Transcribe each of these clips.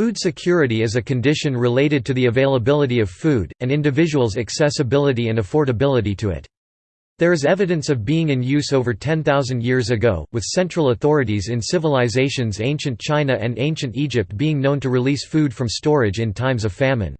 Food security is a condition related to the availability of food, and individuals' accessibility and affordability to it. There is evidence of being in use over 10,000 years ago, with central authorities in civilizations ancient China and ancient Egypt being known to release food from storage in times of famine.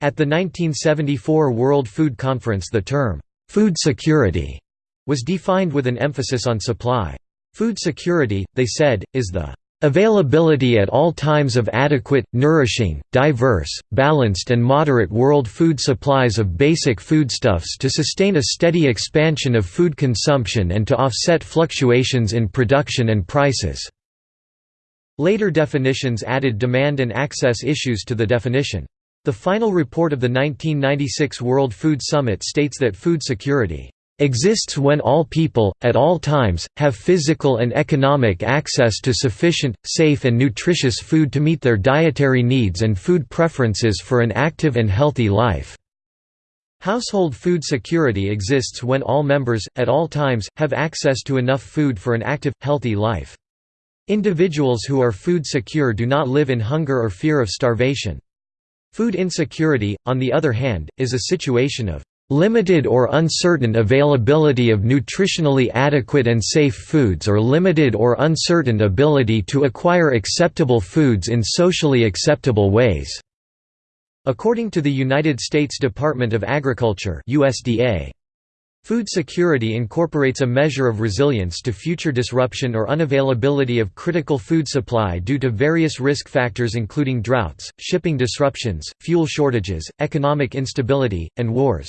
At the 1974 World Food Conference the term, "'food security' was defined with an emphasis on supply. Food security, they said, is the Availability at all times of adequate, nourishing, diverse, balanced and moderate world food supplies of basic foodstuffs to sustain a steady expansion of food consumption and to offset fluctuations in production and prices." Later definitions added demand and access issues to the definition. The final report of the 1996 World Food Summit states that food security exists when all people, at all times, have physical and economic access to sufficient, safe and nutritious food to meet their dietary needs and food preferences for an active and healthy life." Household food security exists when all members, at all times, have access to enough food for an active, healthy life. Individuals who are food secure do not live in hunger or fear of starvation. Food insecurity, on the other hand, is a situation of Limited or uncertain availability of nutritionally adequate and safe foods or limited or uncertain ability to acquire acceptable foods in socially acceptable ways. According to the United States Department of Agriculture USDA, Food security incorporates a measure of resilience to future disruption or unavailability of critical food supply due to various risk factors including droughts, shipping disruptions, fuel shortages, economic instability, and wars.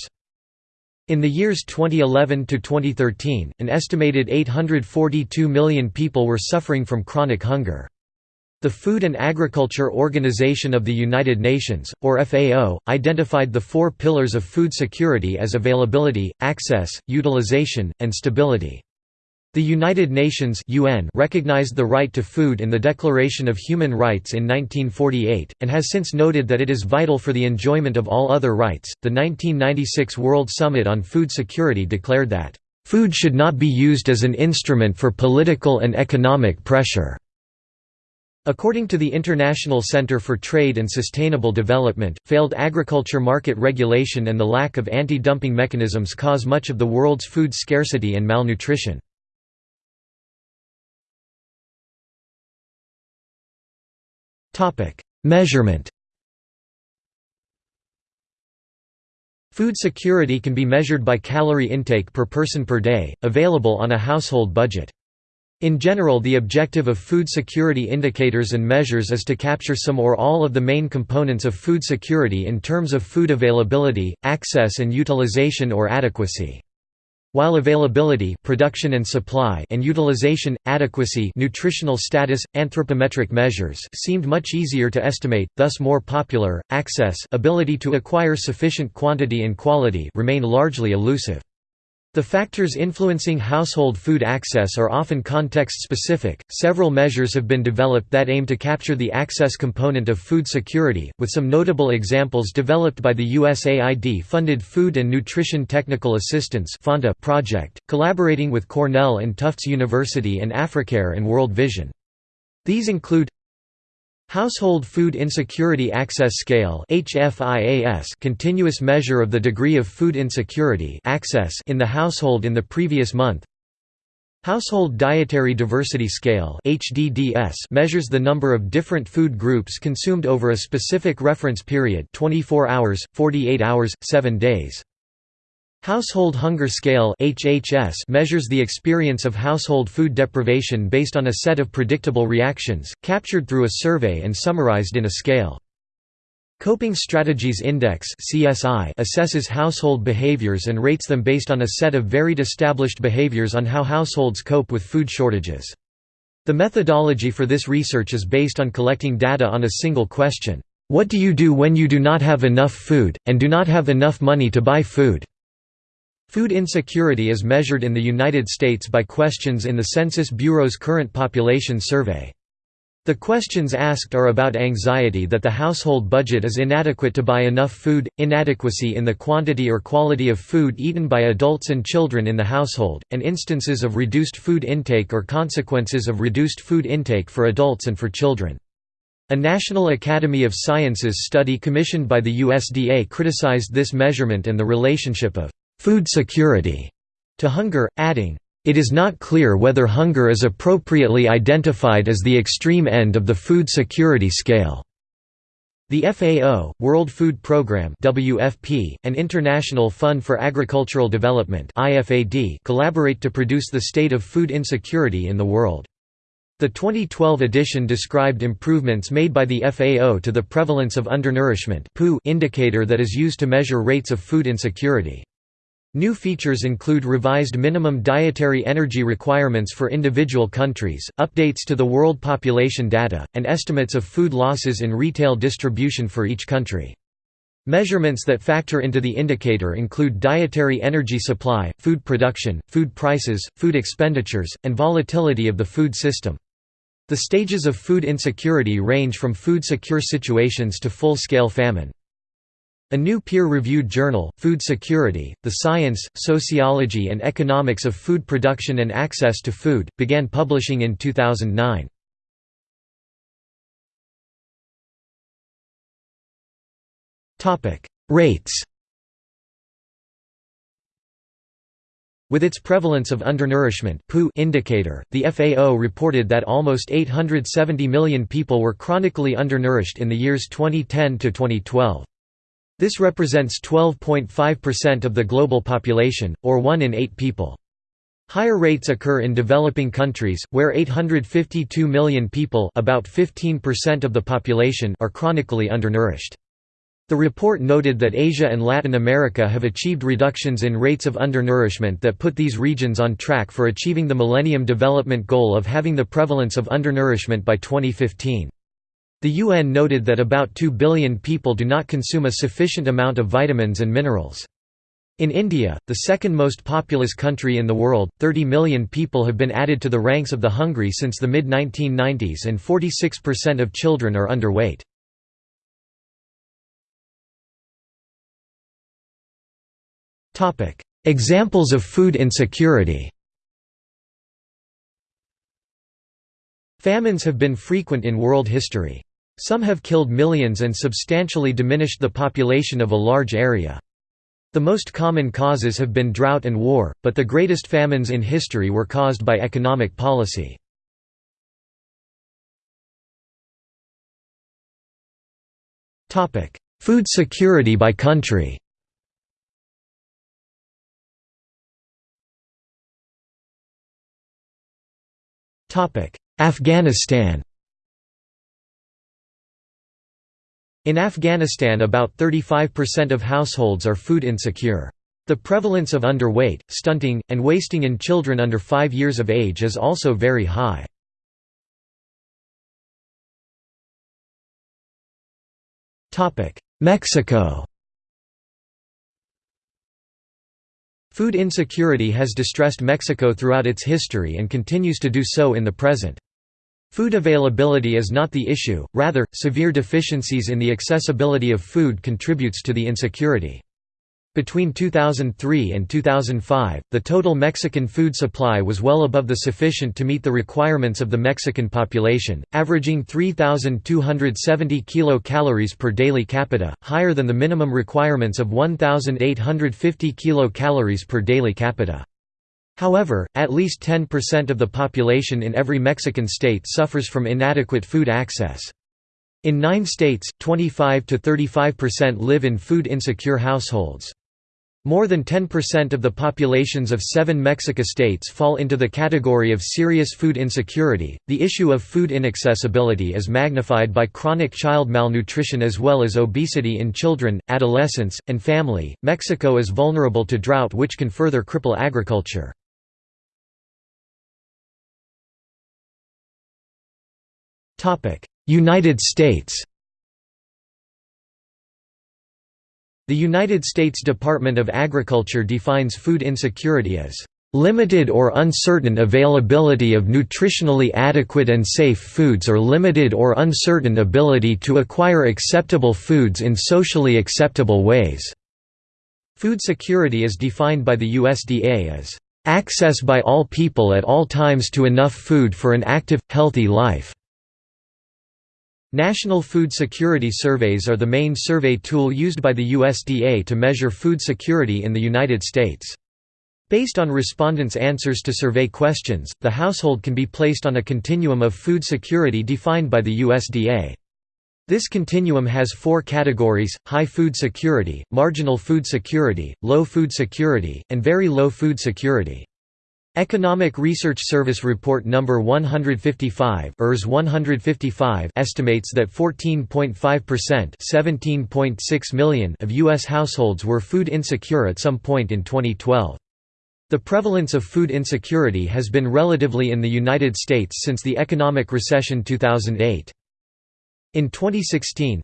In the years 2011 to 2013, an estimated 842 million people were suffering from chronic hunger. The Food and Agriculture Organization of the United Nations, or FAO, identified the four pillars of food security as availability, access, utilization, and stability. The United Nations UN recognized the right to food in the Declaration of Human Rights in 1948, and has since noted that it is vital for the enjoyment of all other rights. The 1996 World Summit on Food Security declared that, Food should not be used as an instrument for political and economic pressure. According to the International Center for Trade and Sustainable Development, failed agriculture market regulation and the lack of anti-dumping mechanisms cause much of the world's food scarcity and malnutrition. Measurement Food security can be measured by calorie intake per person per day, available on a household budget. In general the objective of food security indicators and measures is to capture some or all of the main components of food security in terms of food availability, access and utilization or adequacy. While availability production and, supply and utilization, adequacy nutritional status, anthropometric measures seemed much easier to estimate, thus more popular, access ability to acquire sufficient quantity and quality remain largely elusive. The factors influencing household food access are often context-specific. Several measures have been developed that aim to capture the access component of food security, with some notable examples developed by the USAID-funded Food and Nutrition Technical Assistance project, collaborating with Cornell and Tufts University and Africare and World Vision. These include Household Food Insecurity Access Scale continuous measure of the degree of food insecurity access in the household in the previous month Household Dietary Diversity Scale measures the number of different food groups consumed over a specific reference period 24 hours, 48 hours, 7 days. Household Hunger Scale HHS measures the experience of household food deprivation based on a set of predictable reactions, captured through a survey and summarized in a scale. Coping Strategies Index assesses household behaviors and rates them based on a set of varied established behaviors on how households cope with food shortages. The methodology for this research is based on collecting data on a single question, "'What do you do when you do not have enough food, and do not have enough money to buy food?' Food insecurity is measured in the United States by questions in the Census Bureau's Current Population Survey. The questions asked are about anxiety that the household budget is inadequate to buy enough food, inadequacy in the quantity or quality of food eaten by adults and children in the household, and instances of reduced food intake or consequences of reduced food intake for adults and for children. A National Academy of Sciences study commissioned by the USDA criticized this measurement and the relationship of food security to hunger, adding, "...it is not clear whether hunger is appropriately identified as the extreme end of the food security scale." The FAO, World Food Programme (WFP), and International Fund for Agricultural Development (IFAD) collaborate to produce the state of food insecurity in the world. The 2012 edition described improvements made by the FAO to the prevalence of undernourishment indicator that is used to measure rates of food insecurity. New features include revised minimum dietary energy requirements for individual countries, updates to the world population data, and estimates of food losses in retail distribution for each country. Measurements that factor into the indicator include dietary energy supply, food production, food prices, food expenditures, and volatility of the food system. The stages of food insecurity range from food-secure situations to full-scale famine. A new peer-reviewed journal, Food Security, The Science, Sociology and Economics of Food Production and Access to Food, began publishing in 2009. Rates With its prevalence of undernourishment indicator, the FAO reported that almost 870 million people were chronically undernourished in the years 2010 to 2012. This represents 12.5% of the global population, or 1 in 8 people. Higher rates occur in developing countries, where 852 million people about 15% of the population are chronically undernourished. The report noted that Asia and Latin America have achieved reductions in rates of undernourishment that put these regions on track for achieving the Millennium Development Goal of having the prevalence of undernourishment by 2015. The UN noted that about 2 billion people do not consume a sufficient amount of vitamins and minerals. In India, the second most populous country in the world, 30 million people have been added to the ranks of the hungry since the mid-1990s and 46% of children are underweight. Examples of food insecurity Famines have been frequent in world history. Some have killed millions and substantially diminished the population of a large area. The most common causes have been drought and war, but the greatest famines in history were caused by economic policy. Food security by country Afghanistan In Afghanistan about 35% of households are food insecure. The prevalence of underweight, stunting, and wasting in children under 5 years of age is also very high. Mexico Food insecurity has distressed Mexico throughout its history and continues to do so in the present. Food availability is not the issue, rather, severe deficiencies in the accessibility of food contributes to the insecurity. Between 2003 and 2005, the total Mexican food supply was well above the sufficient to meet the requirements of the Mexican population, averaging 3,270 kilocalories per daily capita, higher than the minimum requirements of 1,850 kilocalories per daily capita. However, at least 10% of the population in every Mexican state suffers from inadequate food access. In nine states, 25 to 35% live in food insecure households. More than 10% of the populations of seven Mexica states fall into the category of serious food insecurity. The issue of food inaccessibility is magnified by chronic child malnutrition as well as obesity in children, adolescents, and family. Mexico is vulnerable to drought, which can further cripple agriculture. United States The United States Department of Agriculture defines food insecurity as limited or uncertain availability of nutritionally adequate and safe foods or limited or uncertain ability to acquire acceptable foods in socially acceptable ways." Food security is defined by the USDA as, "...access by all people at all times to enough food for an active, healthy life." National Food Security Surveys are the main survey tool used by the USDA to measure food security in the United States. Based on respondents' answers to survey questions, the household can be placed on a continuum of food security defined by the USDA. This continuum has four categories, high food security, marginal food security, low food security, and very low food security. Economic Research Service Report No. 155 ERS 155 estimates that 14.5% million of U.S. households were food insecure at some point in 2012. The prevalence of food insecurity has been relatively in the United States since the economic recession 2008. In 2016,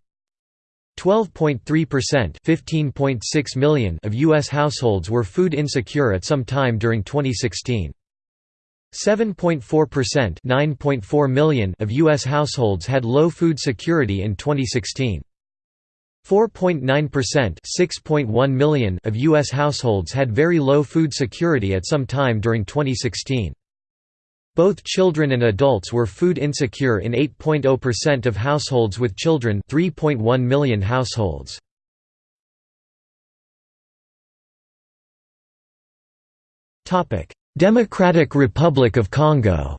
12.3% 15.6 million of U.S. households were food insecure at some time during 2016. 7.4% 9.4 million of U.S. households had low food security in 2016. 4.9% 6.1 million of U.S. households had very low food security at some time during 2016. Both children and adults were food insecure in 8.0% of households with children 3.1 million households. Democratic Republic of Congo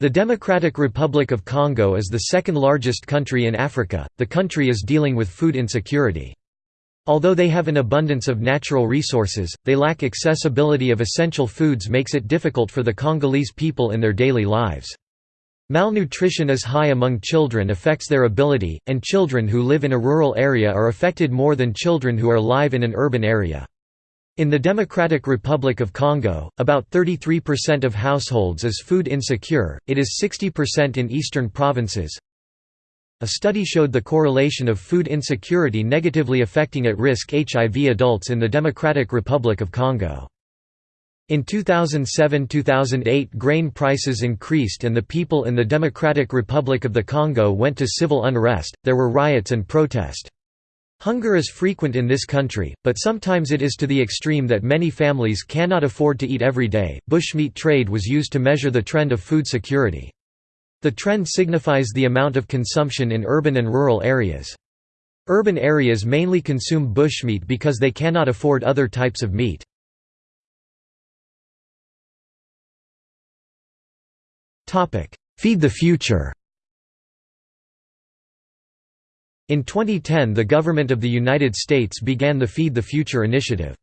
The Democratic Republic of Congo is the second largest country in Africa. The country is dealing with food insecurity. Although they have an abundance of natural resources, they lack accessibility of essential foods makes it difficult for the Congolese people in their daily lives. Malnutrition is high among children affects their ability, and children who live in a rural area are affected more than children who are live in an urban area. In the Democratic Republic of Congo, about 33% of households is food insecure, it is 60% in eastern provinces, a study showed the correlation of food insecurity negatively affecting at-risk HIV adults in the Democratic Republic of Congo. In 2007–2008 grain prices increased and the people in the Democratic Republic of the Congo went to civil unrest, there were riots and protest. Hunger is frequent in this country, but sometimes it is to the extreme that many families cannot afford to eat every day. Bushmeat trade was used to measure the trend of food security. The trend signifies the amount of consumption in urban and rural areas. Urban areas mainly consume bushmeat because they cannot afford other types of meat. Feed the Future In 2010 the government of the United States began the Feed the Future initiative.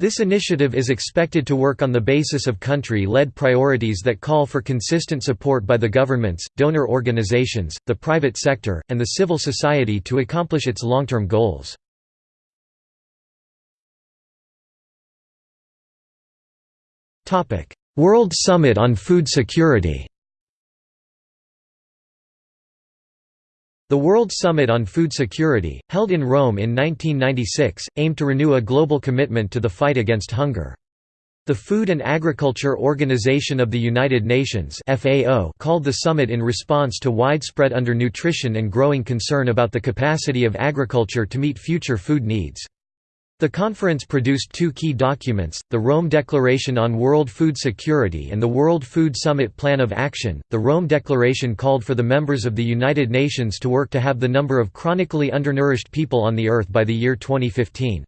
This initiative is expected to work on the basis of country-led priorities that call for consistent support by the governments, donor organizations, the private sector, and the civil society to accomplish its long-term goals. World Summit on Food Security The World Summit on Food Security, held in Rome in 1996, aimed to renew a global commitment to the fight against hunger. The Food and Agriculture Organization of the United Nations FAO called the summit in response to widespread undernutrition and growing concern about the capacity of agriculture to meet future food needs. The conference produced two key documents, the Rome Declaration on World Food Security and the World Food Summit Plan of Action. The Rome Declaration called for the members of the United Nations to work to have the number of chronically undernourished people on the earth by the year 2015.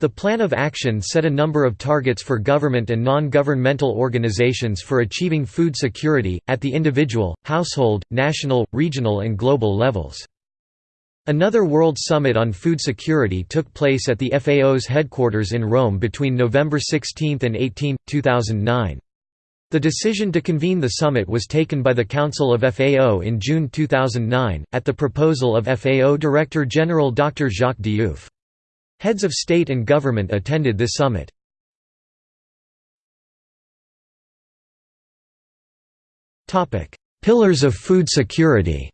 The Plan of Action set a number of targets for government and non-governmental organizations for achieving food security, at the individual, household, national, regional and global levels. Another World Summit on Food Security took place at the FAO's headquarters in Rome between November 16 and 18, 2009. The decision to convene the summit was taken by the Council of FAO in June 2009, at the proposal of FAO Director General Dr. Jacques Diouf. Heads of state and government attended this summit. Pillars of food security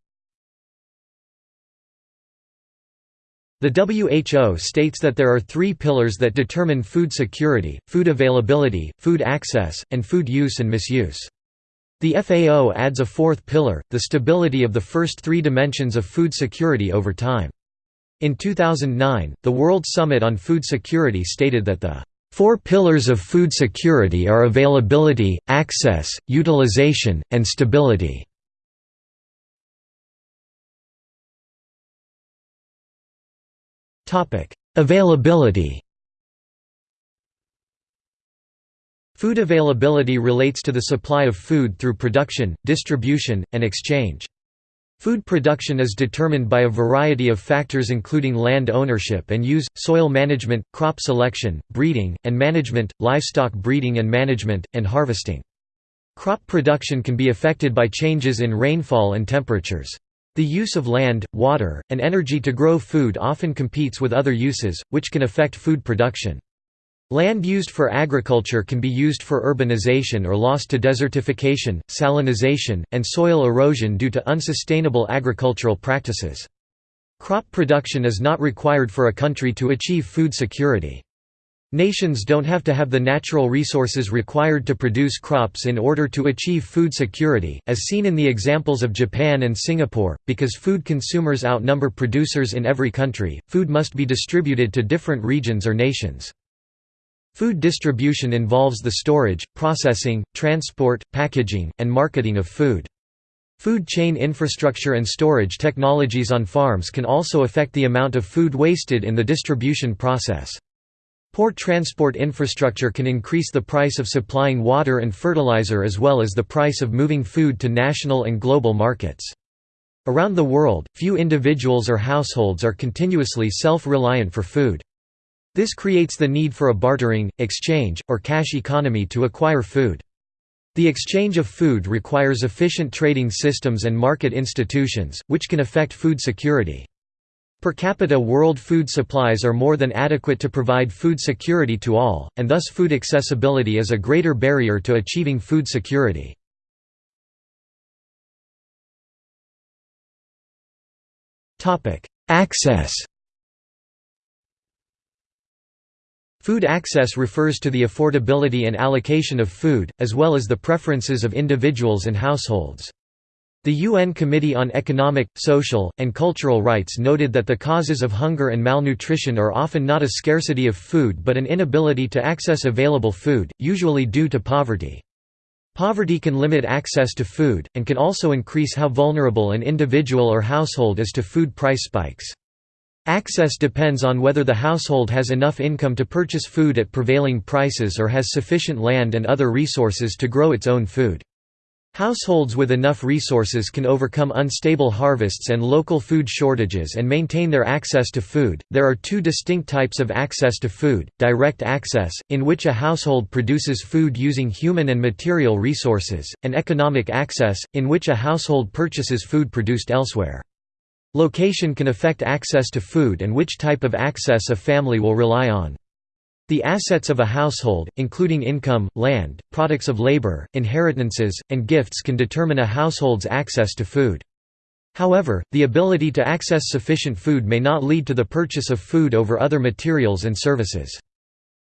The WHO states that there are three pillars that determine food security, food availability, food access, and food use and misuse. The FAO adds a fourth pillar, the stability of the first three dimensions of food security over time. In 2009, the World Summit on Food Security stated that the Four pillars of food security are availability, access, utilization, and stability. Availability Food availability relates to the supply of food through production, distribution, and exchange. Food production is determined by a variety of factors including land ownership and use, soil management, crop selection, breeding, and management, livestock breeding and management, and harvesting. Crop production can be affected by changes in rainfall and temperatures. The use of land, water, and energy to grow food often competes with other uses, which can affect food production. Land used for agriculture can be used for urbanization or lost to desertification, salinization, and soil erosion due to unsustainable agricultural practices. Crop production is not required for a country to achieve food security. Nations don't have to have the natural resources required to produce crops in order to achieve food security, as seen in the examples of Japan and Singapore. Because food consumers outnumber producers in every country, food must be distributed to different regions or nations. Food distribution involves the storage, processing, transport, packaging, and marketing of food. Food chain infrastructure and storage technologies on farms can also affect the amount of food wasted in the distribution process. Poor transport infrastructure can increase the price of supplying water and fertilizer as well as the price of moving food to national and global markets. Around the world, few individuals or households are continuously self-reliant for food. This creates the need for a bartering, exchange, or cash economy to acquire food. The exchange of food requires efficient trading systems and market institutions, which can affect food security. Per capita world food supplies are more than adequate to provide food security to all, and thus food accessibility is a greater barrier to achieving food security. Access Food access refers to the affordability and allocation of food, as well as the preferences of individuals and households. The UN Committee on Economic, Social, and Cultural Rights noted that the causes of hunger and malnutrition are often not a scarcity of food but an inability to access available food, usually due to poverty. Poverty can limit access to food, and can also increase how vulnerable an individual or household is to food price spikes. Access depends on whether the household has enough income to purchase food at prevailing prices or has sufficient land and other resources to grow its own food. Households with enough resources can overcome unstable harvests and local food shortages and maintain their access to food. There are two distinct types of access to food direct access, in which a household produces food using human and material resources, and economic access, in which a household purchases food produced elsewhere. Location can affect access to food and which type of access a family will rely on. The assets of a household, including income, land, products of labor, inheritances, and gifts can determine a household's access to food. However, the ability to access sufficient food may not lead to the purchase of food over other materials and services.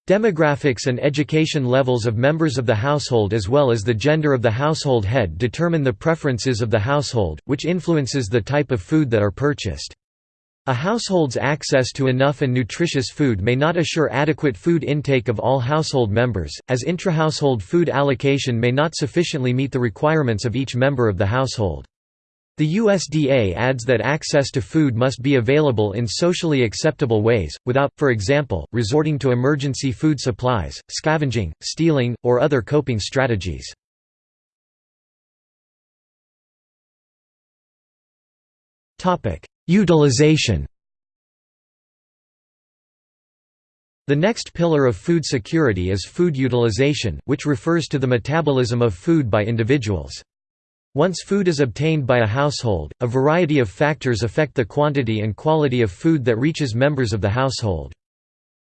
Demographics and education levels of members of the household as well as the gender of the household head determine the preferences of the household, which influences the type of food that are purchased. A household's access to enough and nutritious food may not assure adequate food intake of all household members, as intrahousehold food allocation may not sufficiently meet the requirements of each member of the household. The USDA adds that access to food must be available in socially acceptable ways, without, for example, resorting to emergency food supplies, scavenging, stealing, or other coping strategies. Utilization The next pillar of food security is food utilization, which refers to the metabolism of food by individuals. Once food is obtained by a household, a variety of factors affect the quantity and quality of food that reaches members of the household.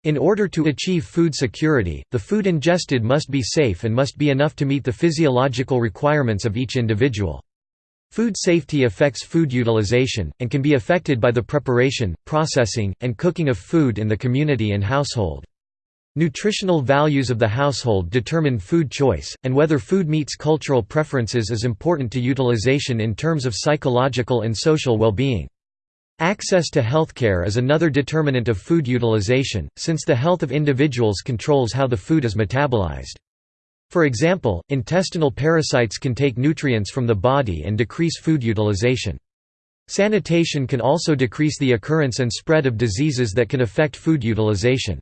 In order to achieve food security, the food ingested must be safe and must be enough to meet the physiological requirements of each individual. Food safety affects food utilization, and can be affected by the preparation, processing, and cooking of food in the community and household. Nutritional values of the household determine food choice, and whether food meets cultural preferences is important to utilization in terms of psychological and social well-being. Access to healthcare is another determinant of food utilization, since the health of individuals controls how the food is metabolized. For example, intestinal parasites can take nutrients from the body and decrease food utilization. Sanitation can also decrease the occurrence and spread of diseases that can affect food utilization.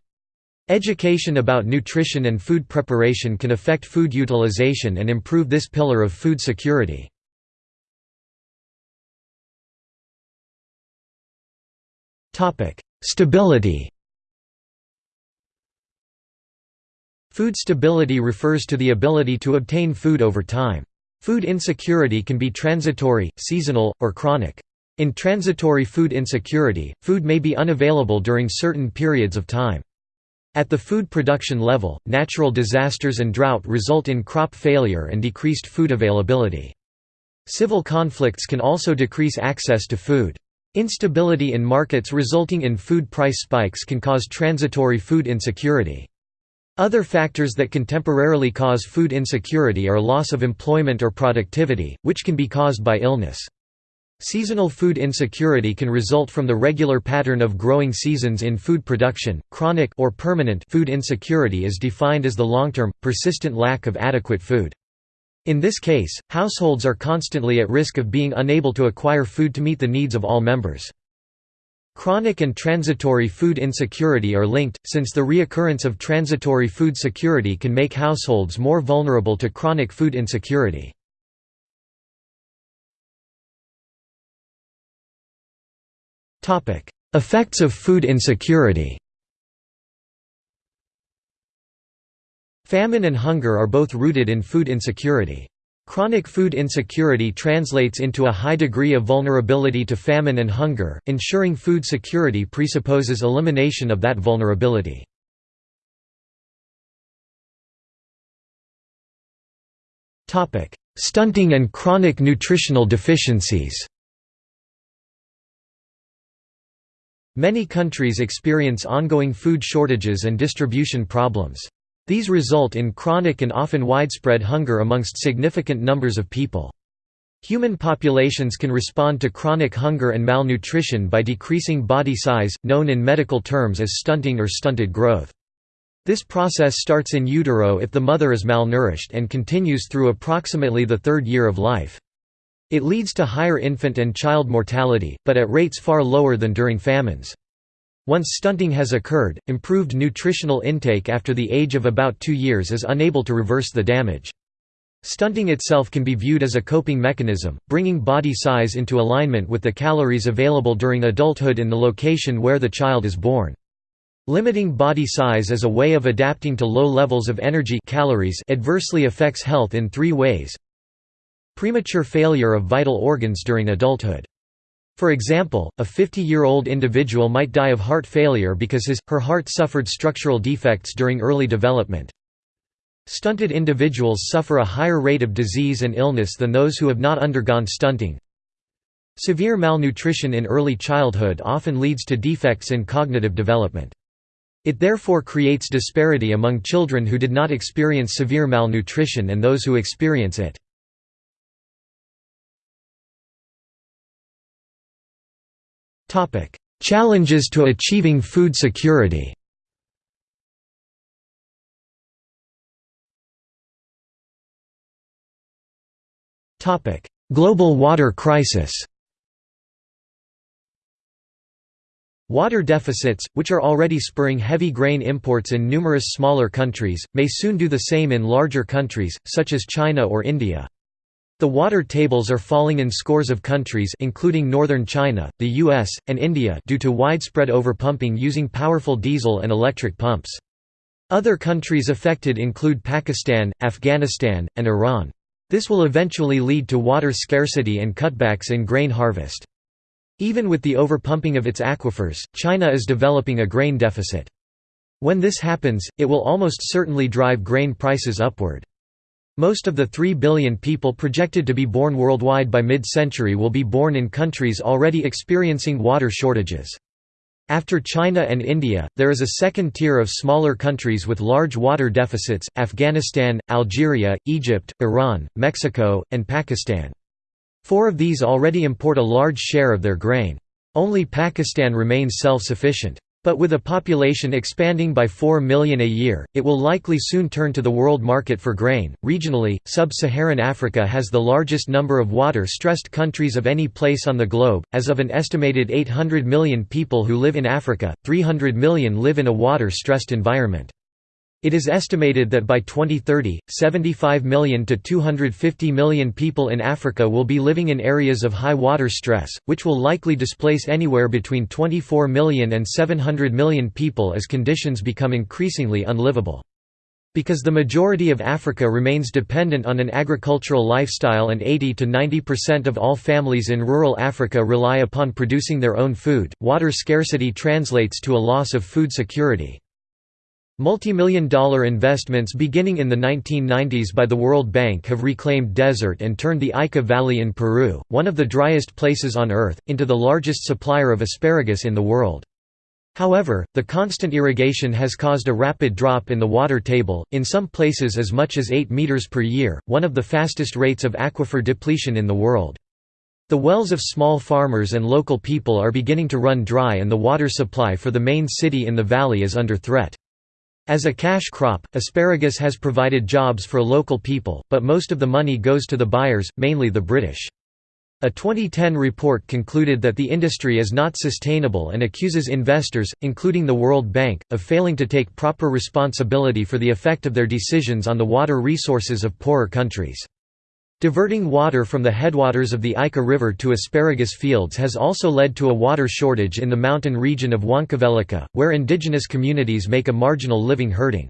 Education about nutrition and food preparation can affect food utilization and improve this pillar of food security. Stability Food stability refers to the ability to obtain food over time. Food insecurity can be transitory, seasonal, or chronic. In transitory food insecurity, food may be unavailable during certain periods of time. At the food production level, natural disasters and drought result in crop failure and decreased food availability. Civil conflicts can also decrease access to food. Instability in markets resulting in food price spikes can cause transitory food insecurity. Other factors that can temporarily cause food insecurity are loss of employment or productivity, which can be caused by illness. Seasonal food insecurity can result from the regular pattern of growing seasons in food production. Chronic or permanent food insecurity is defined as the long-term, persistent lack of adequate food. In this case, households are constantly at risk of being unable to acquire food to meet the needs of all members. Chronic and transitory food insecurity are linked, since the reoccurrence of transitory food security can make households more vulnerable to chronic food insecurity. Effects of food insecurity Famine and hunger are both rooted in food insecurity. Chronic food insecurity translates into a high degree of vulnerability to famine and hunger, ensuring food security presupposes elimination of that vulnerability. Stunting and chronic nutritional deficiencies Many countries experience ongoing food shortages and distribution problems. These result in chronic and often widespread hunger amongst significant numbers of people. Human populations can respond to chronic hunger and malnutrition by decreasing body size, known in medical terms as stunting or stunted growth. This process starts in utero if the mother is malnourished and continues through approximately the third year of life. It leads to higher infant and child mortality, but at rates far lower than during famines. Once stunting has occurred, improved nutritional intake after the age of about two years is unable to reverse the damage. Stunting itself can be viewed as a coping mechanism, bringing body size into alignment with the calories available during adulthood in the location where the child is born. Limiting body size as a way of adapting to low levels of energy calories adversely affects health in three ways. Premature failure of vital organs during adulthood. For example, a 50-year-old individual might die of heart failure because his, her heart suffered structural defects during early development. Stunted individuals suffer a higher rate of disease and illness than those who have not undergone stunting. Severe malnutrition in early childhood often leads to defects in cognitive development. It therefore creates disparity among children who did not experience severe malnutrition and those who experience it. Challenges to achieving food security. Global water crisis. Water deficits, which are already spurring heavy grain imports in numerous smaller countries, may soon do the same in larger countries, such as China or India. The water tables are falling in scores of countries including northern China, the US, and India due to widespread overpumping using powerful diesel and electric pumps. Other countries affected include Pakistan, Afghanistan, and Iran. This will eventually lead to water scarcity and cutbacks in grain harvest. Even with the overpumping of its aquifers, China is developing a grain deficit. When this happens, it will almost certainly drive grain prices upward. Most of the 3 billion people projected to be born worldwide by mid-century will be born in countries already experiencing water shortages. After China and India, there is a second tier of smaller countries with large water deficits, Afghanistan, Algeria, Egypt, Iran, Mexico, and Pakistan. Four of these already import a large share of their grain. Only Pakistan remains self-sufficient. But with a population expanding by 4 million a year, it will likely soon turn to the world market for grain. Regionally, sub Saharan Africa has the largest number of water stressed countries of any place on the globe. As of an estimated 800 million people who live in Africa, 300 million live in a water stressed environment. It is estimated that by 2030, 75 million to 250 million people in Africa will be living in areas of high water stress, which will likely displace anywhere between 24 million and 700 million people as conditions become increasingly unlivable. Because the majority of Africa remains dependent on an agricultural lifestyle and 80 to 90% of all families in rural Africa rely upon producing their own food, water scarcity translates to a loss of food security. Multimillion dollar investments beginning in the 1990s by the World Bank have reclaimed desert and turned the Ica Valley in Peru, one of the driest places on Earth, into the largest supplier of asparagus in the world. However, the constant irrigation has caused a rapid drop in the water table, in some places as much as 8 meters per year, one of the fastest rates of aquifer depletion in the world. The wells of small farmers and local people are beginning to run dry and the water supply for the main city in the valley is under threat. As a cash crop, asparagus has provided jobs for local people, but most of the money goes to the buyers, mainly the British. A 2010 report concluded that the industry is not sustainable and accuses investors, including the World Bank, of failing to take proper responsibility for the effect of their decisions on the water resources of poorer countries. Diverting water from the headwaters of the Ica River to asparagus fields has also led to a water shortage in the mountain region of Huancavelica, where indigenous communities make a marginal living herding.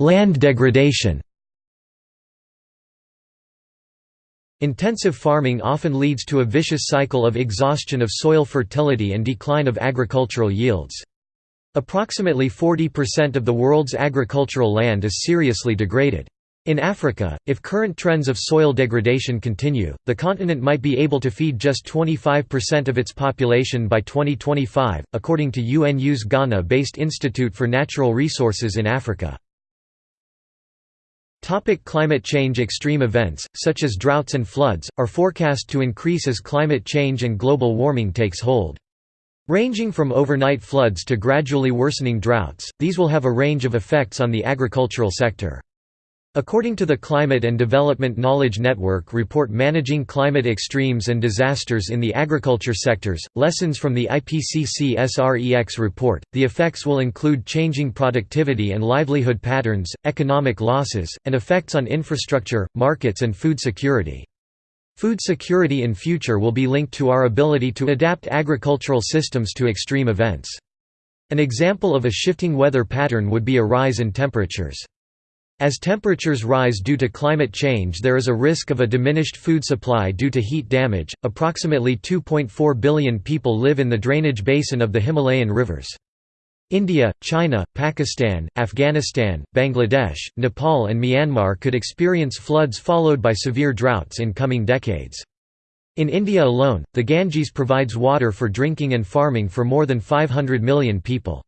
Land degradation Intensive farming often leads to a vicious cycle of exhaustion of soil fertility and decline of agricultural yields. Approximately 40% of the world's agricultural land is seriously degraded. In Africa, if current trends of soil degradation continue, the continent might be able to feed just 25% of its population by 2025, according to UNU's Ghana-based Institute for Natural Resources in Africa. Topic climate change Extreme events, such as droughts and floods, are forecast to increase as climate change and global warming takes hold. Ranging from overnight floods to gradually worsening droughts, these will have a range of effects on the agricultural sector. According to the Climate and Development Knowledge Network report Managing Climate Extremes and Disasters in the Agriculture Sectors, Lessons from the IPCC SREX report, the effects will include changing productivity and livelihood patterns, economic losses, and effects on infrastructure, markets and food security. Food security in future will be linked to our ability to adapt agricultural systems to extreme events. An example of a shifting weather pattern would be a rise in temperatures. As temperatures rise due to climate change, there is a risk of a diminished food supply due to heat damage. Approximately 2.4 billion people live in the drainage basin of the Himalayan rivers. India, China, Pakistan, Afghanistan, Bangladesh, Nepal and Myanmar could experience floods followed by severe droughts in coming decades. In India alone, the Ganges provides water for drinking and farming for more than 500 million people.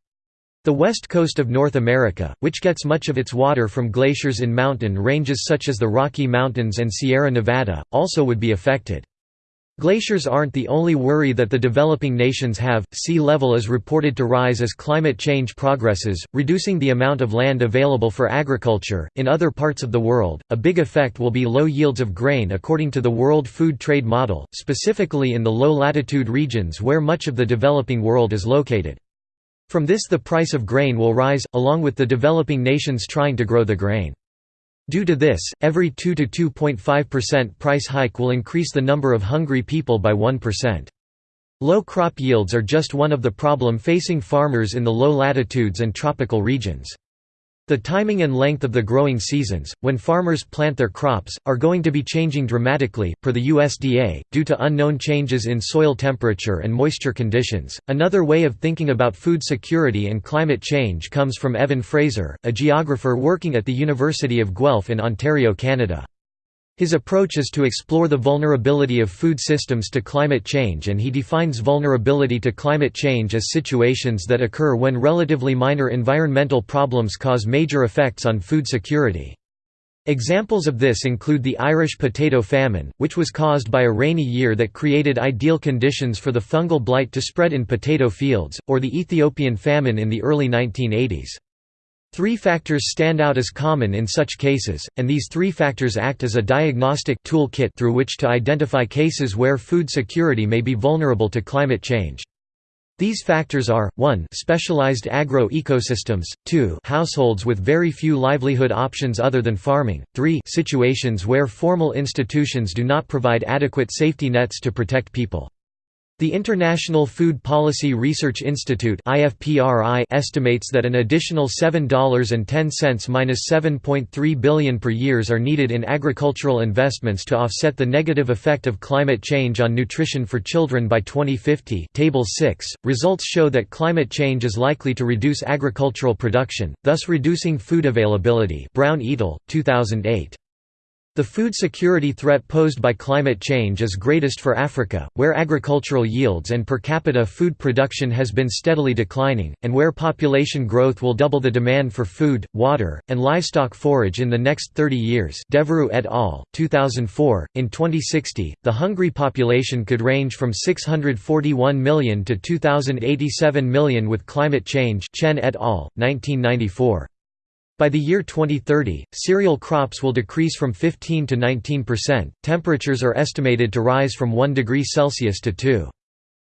The west coast of North America, which gets much of its water from glaciers in mountain ranges such as the Rocky Mountains and Sierra Nevada, also would be affected. Glaciers aren't the only worry that the developing nations have. Sea level is reported to rise as climate change progresses, reducing the amount of land available for agriculture. In other parts of the world, a big effect will be low yields of grain according to the World Food Trade Model, specifically in the low latitude regions where much of the developing world is located. From this, the price of grain will rise, along with the developing nations trying to grow the grain. Due to this, every 2 to 2.5% price hike will increase the number of hungry people by 1%. Low crop yields are just one of the problem facing farmers in the low latitudes and tropical regions. The timing and length of the growing seasons, when farmers plant their crops, are going to be changing dramatically, per the USDA, due to unknown changes in soil temperature and moisture conditions. Another way of thinking about food security and climate change comes from Evan Fraser, a geographer working at the University of Guelph in Ontario, Canada. His approach is to explore the vulnerability of food systems to climate change and he defines vulnerability to climate change as situations that occur when relatively minor environmental problems cause major effects on food security. Examples of this include the Irish potato famine, which was caused by a rainy year that created ideal conditions for the fungal blight to spread in potato fields, or the Ethiopian famine in the early 1980s. Three factors stand out as common in such cases, and these three factors act as a diagnostic toolkit through which to identify cases where food security may be vulnerable to climate change. These factors are, 1 specialized agro-ecosystems, 2 households with very few livelihood options other than farming, 3 situations where formal institutions do not provide adequate safety nets to protect people. The International Food Policy Research Institute estimates that an additional $7.10–7.3 billion per years are needed in agricultural investments to offset the negative effect of climate change on nutrition for children by 2050 Table 6. Results show that climate change is likely to reduce agricultural production, thus reducing food availability Brown et al., 2008. The food security threat posed by climate change is greatest for Africa, where agricultural yields and per capita food production has been steadily declining, and where population growth will double the demand for food, water, and livestock forage in the next 30 years et al., 2004. In 2060, the hungry population could range from 641 million to 2,087 million with climate change Chen et al., 1994. By the year 2030, cereal crops will decrease from 15 to 19%. Temperatures are estimated to rise from 1 degree Celsius to 2.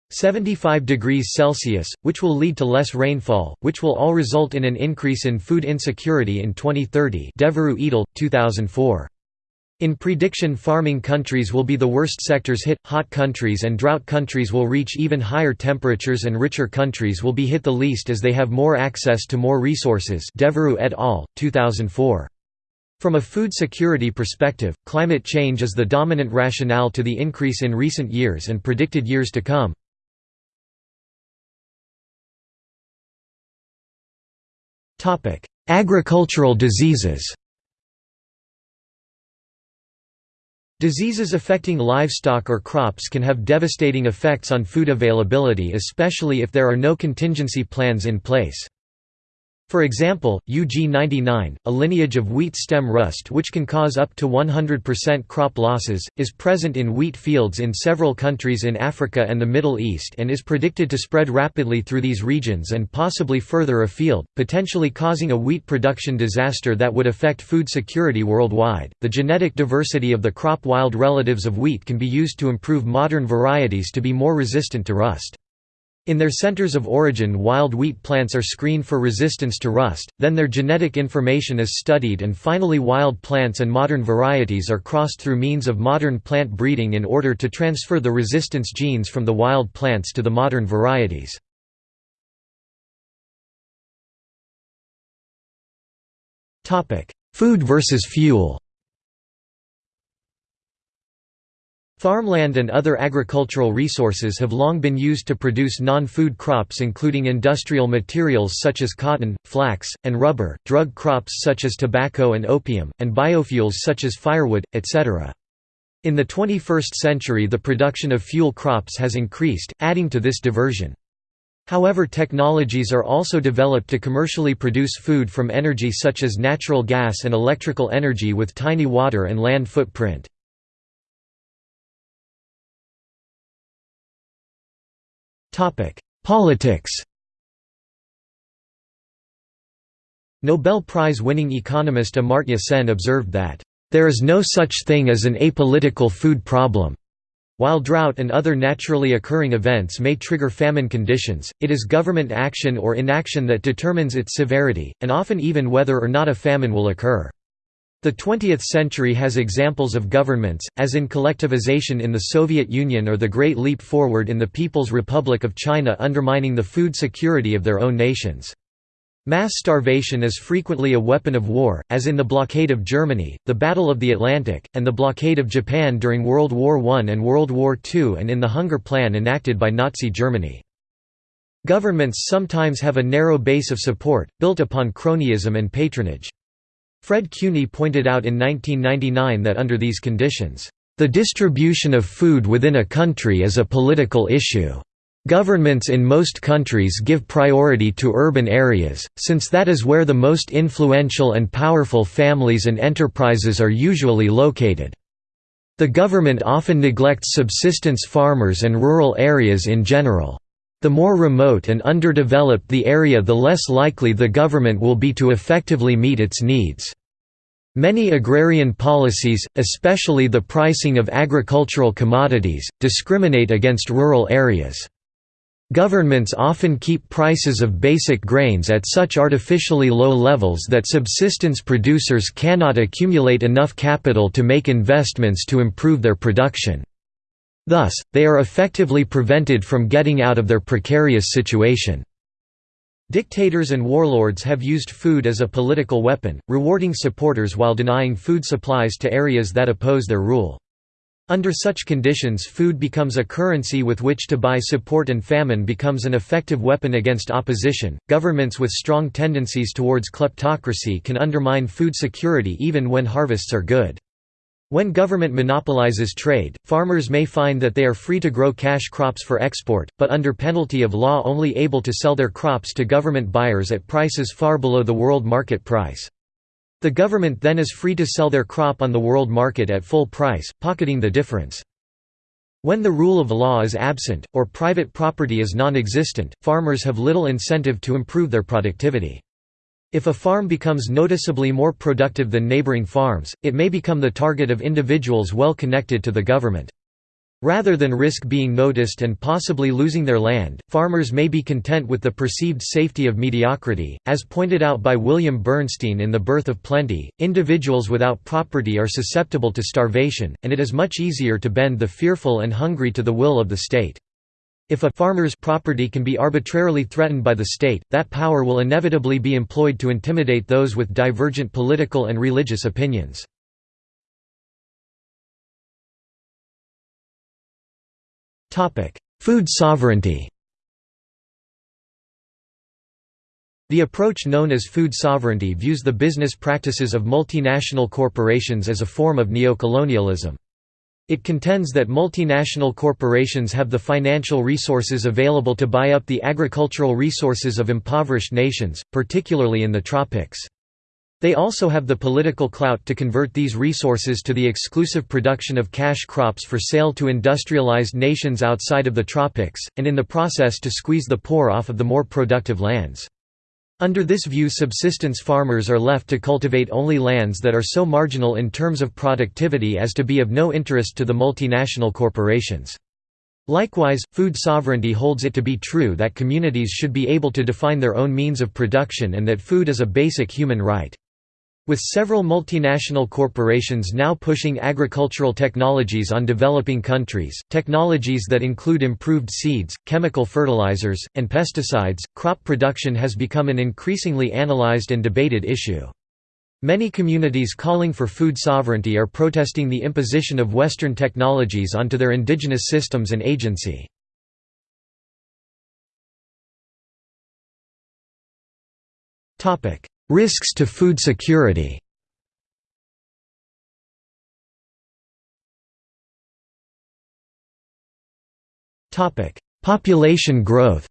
75 degrees Celsius, which will lead to less rainfall, which will all result in an increase in food insecurity in 2030 Devereux et al., 2004. In prediction farming countries will be the worst sectors hit, hot countries and drought countries will reach even higher temperatures and richer countries will be hit the least as they have more access to more resources Devereux et al., 2004. From a food security perspective, climate change is the dominant rationale to the increase in recent years and predicted years to come. Agricultural diseases Diseases affecting livestock or crops can have devastating effects on food availability especially if there are no contingency plans in place. For example, UG99, a lineage of wheat stem rust which can cause up to 100% crop losses, is present in wheat fields in several countries in Africa and the Middle East and is predicted to spread rapidly through these regions and possibly further afield, potentially causing a wheat production disaster that would affect food security worldwide. The genetic diversity of the crop wild relatives of wheat can be used to improve modern varieties to be more resistant to rust. In their centers of origin wild wheat plants are screened for resistance to rust, then their genetic information is studied and finally wild plants and modern varieties are crossed through means of modern plant breeding in order to transfer the resistance genes from the wild plants to the modern varieties. Food versus fuel Farmland and other agricultural resources have long been used to produce non-food crops including industrial materials such as cotton, flax, and rubber, drug crops such as tobacco and opium, and biofuels such as firewood, etc. In the 21st century the production of fuel crops has increased, adding to this diversion. However technologies are also developed to commercially produce food from energy such as natural gas and electrical energy with tiny water and land footprint. Politics Nobel Prize-winning economist Amartya Sen observed that, "...there is no such thing as an apolitical food problem." While drought and other naturally occurring events may trigger famine conditions, it is government action or inaction that determines its severity, and often even whether or not a famine will occur. The 20th century has examples of governments, as in collectivization in the Soviet Union or the Great Leap Forward in the People's Republic of China undermining the food security of their own nations. Mass starvation is frequently a weapon of war, as in the blockade of Germany, the Battle of the Atlantic, and the blockade of Japan during World War I and World War II and in the Hunger Plan enacted by Nazi Germany. Governments sometimes have a narrow base of support, built upon cronyism and patronage. Fred Cuny pointed out in 1999 that under these conditions, "...the distribution of food within a country is a political issue." Governments in most countries give priority to urban areas, since that is where the most influential and powerful families and enterprises are usually located. The government often neglects subsistence farmers and rural areas in general. The more remote and underdeveloped the area the less likely the government will be to effectively meet its needs. Many agrarian policies, especially the pricing of agricultural commodities, discriminate against rural areas. Governments often keep prices of basic grains at such artificially low levels that subsistence producers cannot accumulate enough capital to make investments to improve their production. Thus, they are effectively prevented from getting out of their precarious situation. Dictators and warlords have used food as a political weapon, rewarding supporters while denying food supplies to areas that oppose their rule. Under such conditions food becomes a currency with which to buy support and famine becomes an effective weapon against opposition. Governments with strong tendencies towards kleptocracy can undermine food security even when harvests are good. When government monopolizes trade, farmers may find that they are free to grow cash crops for export, but under penalty of law only able to sell their crops to government buyers at prices far below the world market price. The government then is free to sell their crop on the world market at full price, pocketing the difference. When the rule of law is absent, or private property is non-existent, farmers have little incentive to improve their productivity. If a farm becomes noticeably more productive than neighboring farms, it may become the target of individuals well connected to the government. Rather than risk being noticed and possibly losing their land, farmers may be content with the perceived safety of mediocrity. As pointed out by William Bernstein in The Birth of Plenty, individuals without property are susceptible to starvation, and it is much easier to bend the fearful and hungry to the will of the state. If a farmer's property can be arbitrarily threatened by the state, that power will inevitably be employed to intimidate those with divergent political and religious opinions. Food sovereignty The approach known as food sovereignty views the business practices of multinational corporations as a form of neocolonialism. It contends that multinational corporations have the financial resources available to buy up the agricultural resources of impoverished nations, particularly in the tropics. They also have the political clout to convert these resources to the exclusive production of cash crops for sale to industrialized nations outside of the tropics, and in the process to squeeze the poor off of the more productive lands. Under this view subsistence farmers are left to cultivate only lands that are so marginal in terms of productivity as to be of no interest to the multinational corporations. Likewise, food sovereignty holds it to be true that communities should be able to define their own means of production and that food is a basic human right. With several multinational corporations now pushing agricultural technologies on developing countries, technologies that include improved seeds, chemical fertilizers, and pesticides, crop production has become an increasingly analyzed and debated issue. Many communities calling for food sovereignty are protesting the imposition of Western technologies onto their indigenous systems and agency. Risks to food security Population growth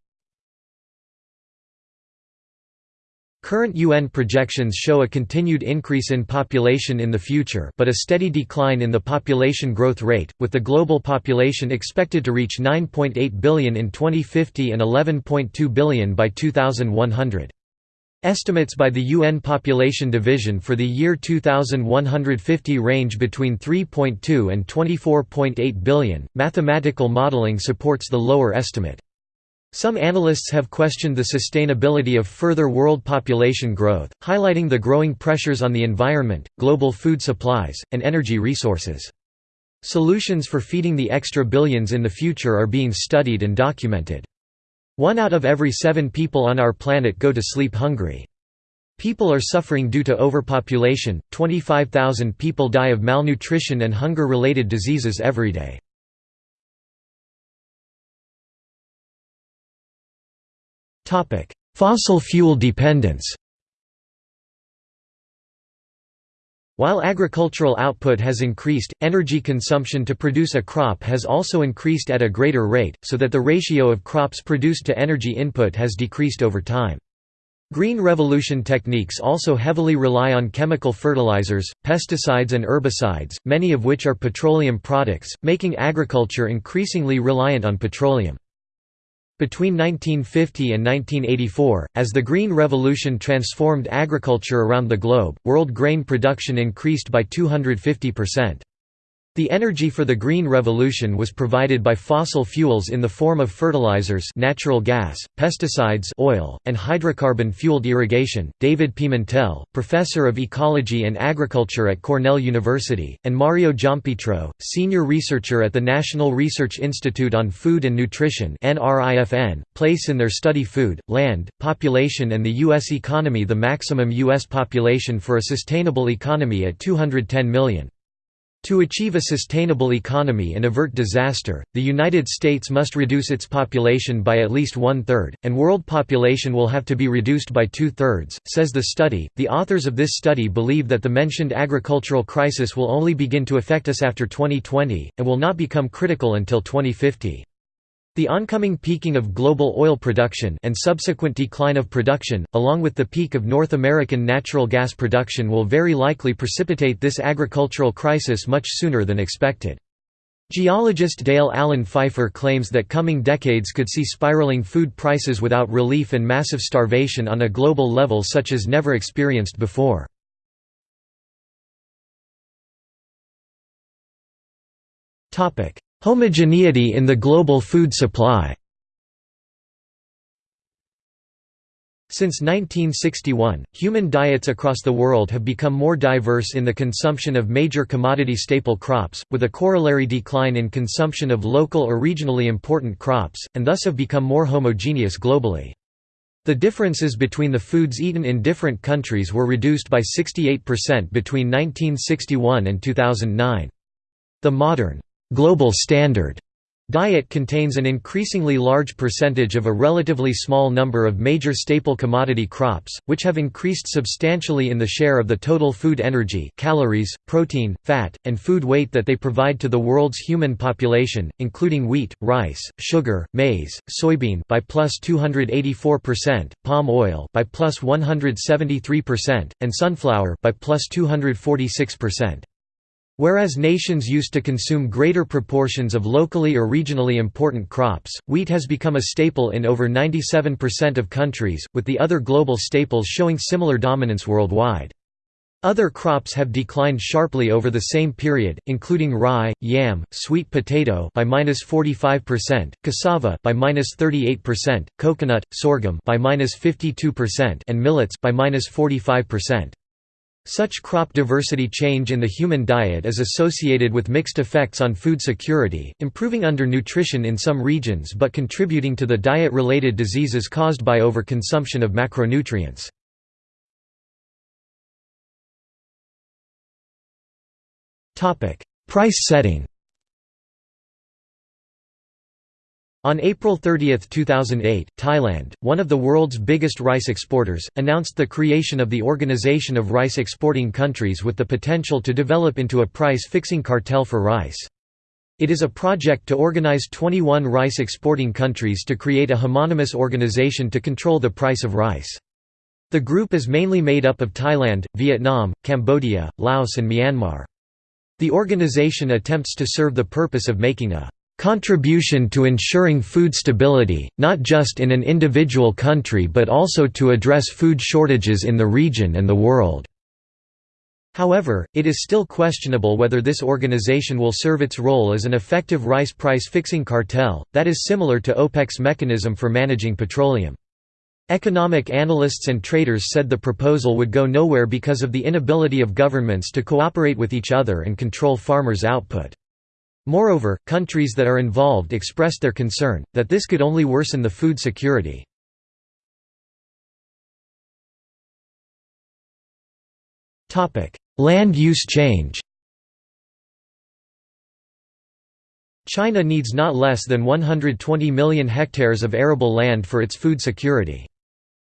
Current UN projections show a continued increase in population in the future but a steady decline in the population growth rate, with the global population expected to reach 9.8 billion in 2050 and 11.2 billion by 2100. Estimates by the UN Population Division for the year 2150 range between 3.2 and 24.8 billion. Mathematical modeling supports the lower estimate. Some analysts have questioned the sustainability of further world population growth, highlighting the growing pressures on the environment, global food supplies, and energy resources. Solutions for feeding the extra billions in the future are being studied and documented. One out of every seven people on our planet go to sleep hungry. People are suffering due to overpopulation, 25,000 people die of malnutrition and hunger-related diseases every day. Fossil fuel dependence While agricultural output has increased, energy consumption to produce a crop has also increased at a greater rate, so that the ratio of crops produced to energy input has decreased over time. Green revolution techniques also heavily rely on chemical fertilizers, pesticides and herbicides, many of which are petroleum products, making agriculture increasingly reliant on petroleum. Between 1950 and 1984, as the Green Revolution transformed agriculture around the globe, world grain production increased by 250%. The energy for the Green Revolution was provided by fossil fuels in the form of fertilizers natural gas, pesticides oil, and hydrocarbon-fueled irrigation. David Pimentel, professor of ecology and agriculture at Cornell University, and Mario Giampietro, senior researcher at the National Research Institute on Food and Nutrition place in their study food, land, population and the U.S. economy the maximum U.S. population for a sustainable economy at 210 million. To achieve a sustainable economy and avert disaster, the United States must reduce its population by at least one third, and world population will have to be reduced by two thirds, says the study. The authors of this study believe that the mentioned agricultural crisis will only begin to affect us after 2020, and will not become critical until 2050. The oncoming peaking of global oil production and subsequent decline of production, along with the peak of North American natural gas production will very likely precipitate this agricultural crisis much sooner than expected. Geologist Dale Allen Pfeiffer claims that coming decades could see spiraling food prices without relief and massive starvation on a global level such as never experienced before. Homogeneity in the global food supply Since 1961, human diets across the world have become more diverse in the consumption of major commodity staple crops, with a corollary decline in consumption of local or regionally important crops, and thus have become more homogeneous globally. The differences between the foods eaten in different countries were reduced by 68% between 1961 and 2009. The modern global standard diet contains an increasingly large percentage of a relatively small number of major staple commodity crops, which have increased substantially in the share of the total food energy calories, protein, fat, and food weight that they provide to the world's human population, including wheat, rice, sugar, maize, soybean by plus 284%, palm oil by plus 173%, and sunflower by plus 246%. Whereas nations used to consume greater proportions of locally or regionally important crops, wheat has become a staple in over 97% of countries, with the other global staples showing similar dominance worldwide. Other crops have declined sharply over the same period, including rye, yam, sweet potato by -45%, cassava by -38%, coconut, sorghum by -52%, and millets by -45%. Such crop diversity change in the human diet is associated with mixed effects on food security, improving undernutrition in some regions but contributing to the diet-related diseases caused by overconsumption of macronutrients. Price setting On April 30, 2008, Thailand, one of the world's biggest rice exporters, announced the creation of the Organization of Rice Exporting Countries with the potential to develop into a price-fixing cartel for rice. It is a project to organize 21 rice exporting countries to create a homonymous organization to control the price of rice. The group is mainly made up of Thailand, Vietnam, Cambodia, Laos and Myanmar. The organization attempts to serve the purpose of making a contribution to ensuring food stability, not just in an individual country but also to address food shortages in the region and the world." However, it is still questionable whether this organization will serve its role as an effective rice price-fixing cartel, that is similar to OPEC's mechanism for managing petroleum. Economic analysts and traders said the proposal would go nowhere because of the inability of governments to cooperate with each other and control farmers' output. Moreover, countries that are involved expressed their concern, that this could only worsen the food security. Land use change China needs not less than 120 million hectares of arable land for its food security.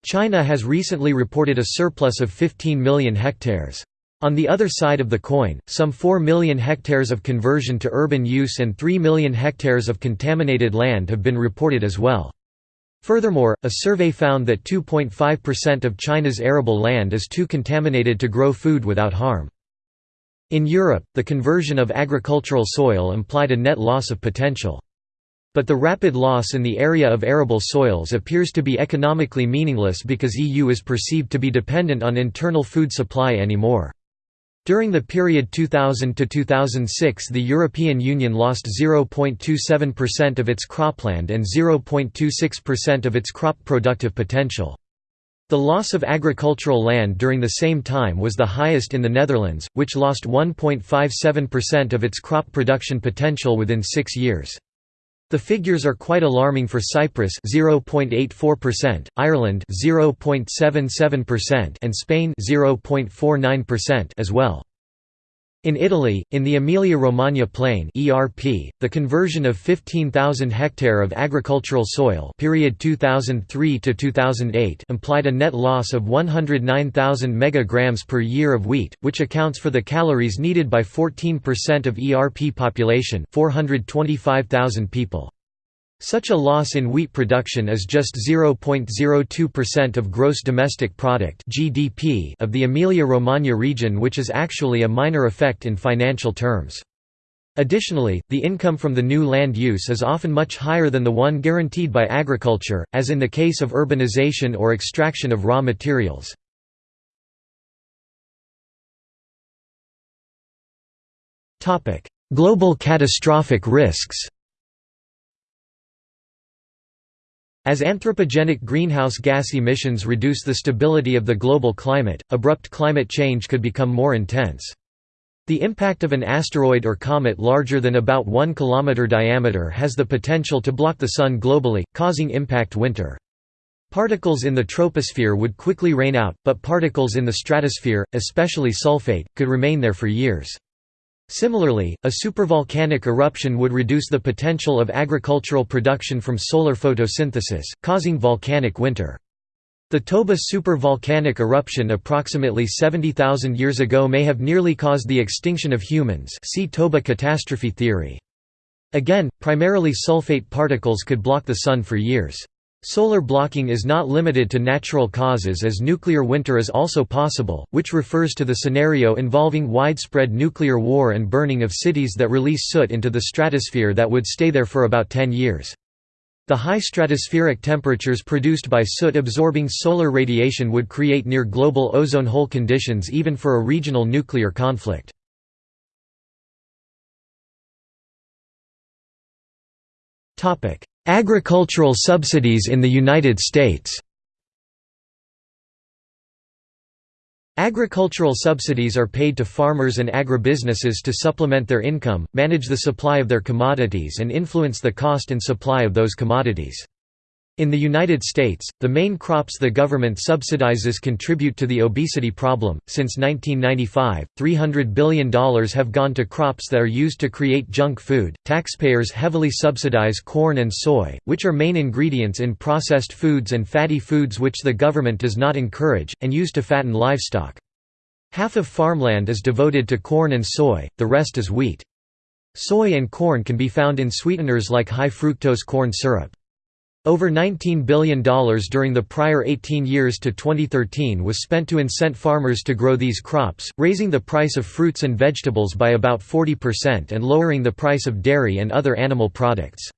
China has recently reported a surplus of 15 million hectares. On the other side of the coin, some 4 million hectares of conversion to urban use and 3 million hectares of contaminated land have been reported as well. Furthermore, a survey found that 2.5% of China's arable land is too contaminated to grow food without harm. In Europe, the conversion of agricultural soil implied a net loss of potential. But the rapid loss in the area of arable soils appears to be economically meaningless because EU is perceived to be dependent on internal food supply anymore. During the period 2000 to 2006 the European Union lost 0.27% of its cropland and 0.26% of its crop productive potential. The loss of agricultural land during the same time was the highest in the Netherlands, which lost 1.57% of its crop production potential within six years. The figures are quite alarming for Cyprus 0.84%, Ireland 0.77% and Spain 0.49% as well. In Italy, in the Emilia-Romagna plain (ERP), the conversion of 15,000 hectare of agricultural soil period 2003 to 2008 implied a net loss of 109,000 megagrams per year of wheat, which accounts for the calories needed by 14% of ERP population, 425,000 people. Such a loss in wheat production is just 0.02% of gross domestic product (GDP) of the Emilia-Romagna region which is actually a minor effect in financial terms. Additionally, the income from the new land use is often much higher than the one guaranteed by agriculture, as in the case of urbanization or extraction of raw materials. Global catastrophic risks As anthropogenic greenhouse gas emissions reduce the stability of the global climate, abrupt climate change could become more intense. The impact of an asteroid or comet larger than about 1 km diameter has the potential to block the Sun globally, causing impact winter. Particles in the troposphere would quickly rain out, but particles in the stratosphere, especially sulfate, could remain there for years. Similarly, a supervolcanic eruption would reduce the potential of agricultural production from solar photosynthesis, causing volcanic winter. The Toba supervolcanic eruption approximately 70,000 years ago may have nearly caused the extinction of humans see Toba catastrophe theory. Again, primarily sulfate particles could block the Sun for years. Solar blocking is not limited to natural causes as nuclear winter is also possible, which refers to the scenario involving widespread nuclear war and burning of cities that release soot into the stratosphere that would stay there for about 10 years. The high stratospheric temperatures produced by soot-absorbing solar radiation would create near-global ozone hole conditions even for a regional nuclear conflict. Agricultural subsidies in the United States Agricultural subsidies are paid to farmers and agribusinesses to supplement their income, manage the supply of their commodities and influence the cost and supply of those commodities. In the United States, the main crops the government subsidizes contribute to the obesity problem. Since 1995, $300 billion have gone to crops that are used to create junk food. Taxpayers heavily subsidize corn and soy, which are main ingredients in processed foods and fatty foods which the government does not encourage, and use to fatten livestock. Half of farmland is devoted to corn and soy, the rest is wheat. Soy and corn can be found in sweeteners like high fructose corn syrup. Over $19 billion during the prior 18 years to 2013 was spent to incent farmers to grow these crops, raising the price of fruits and vegetables by about 40% and lowering the price of dairy and other animal products.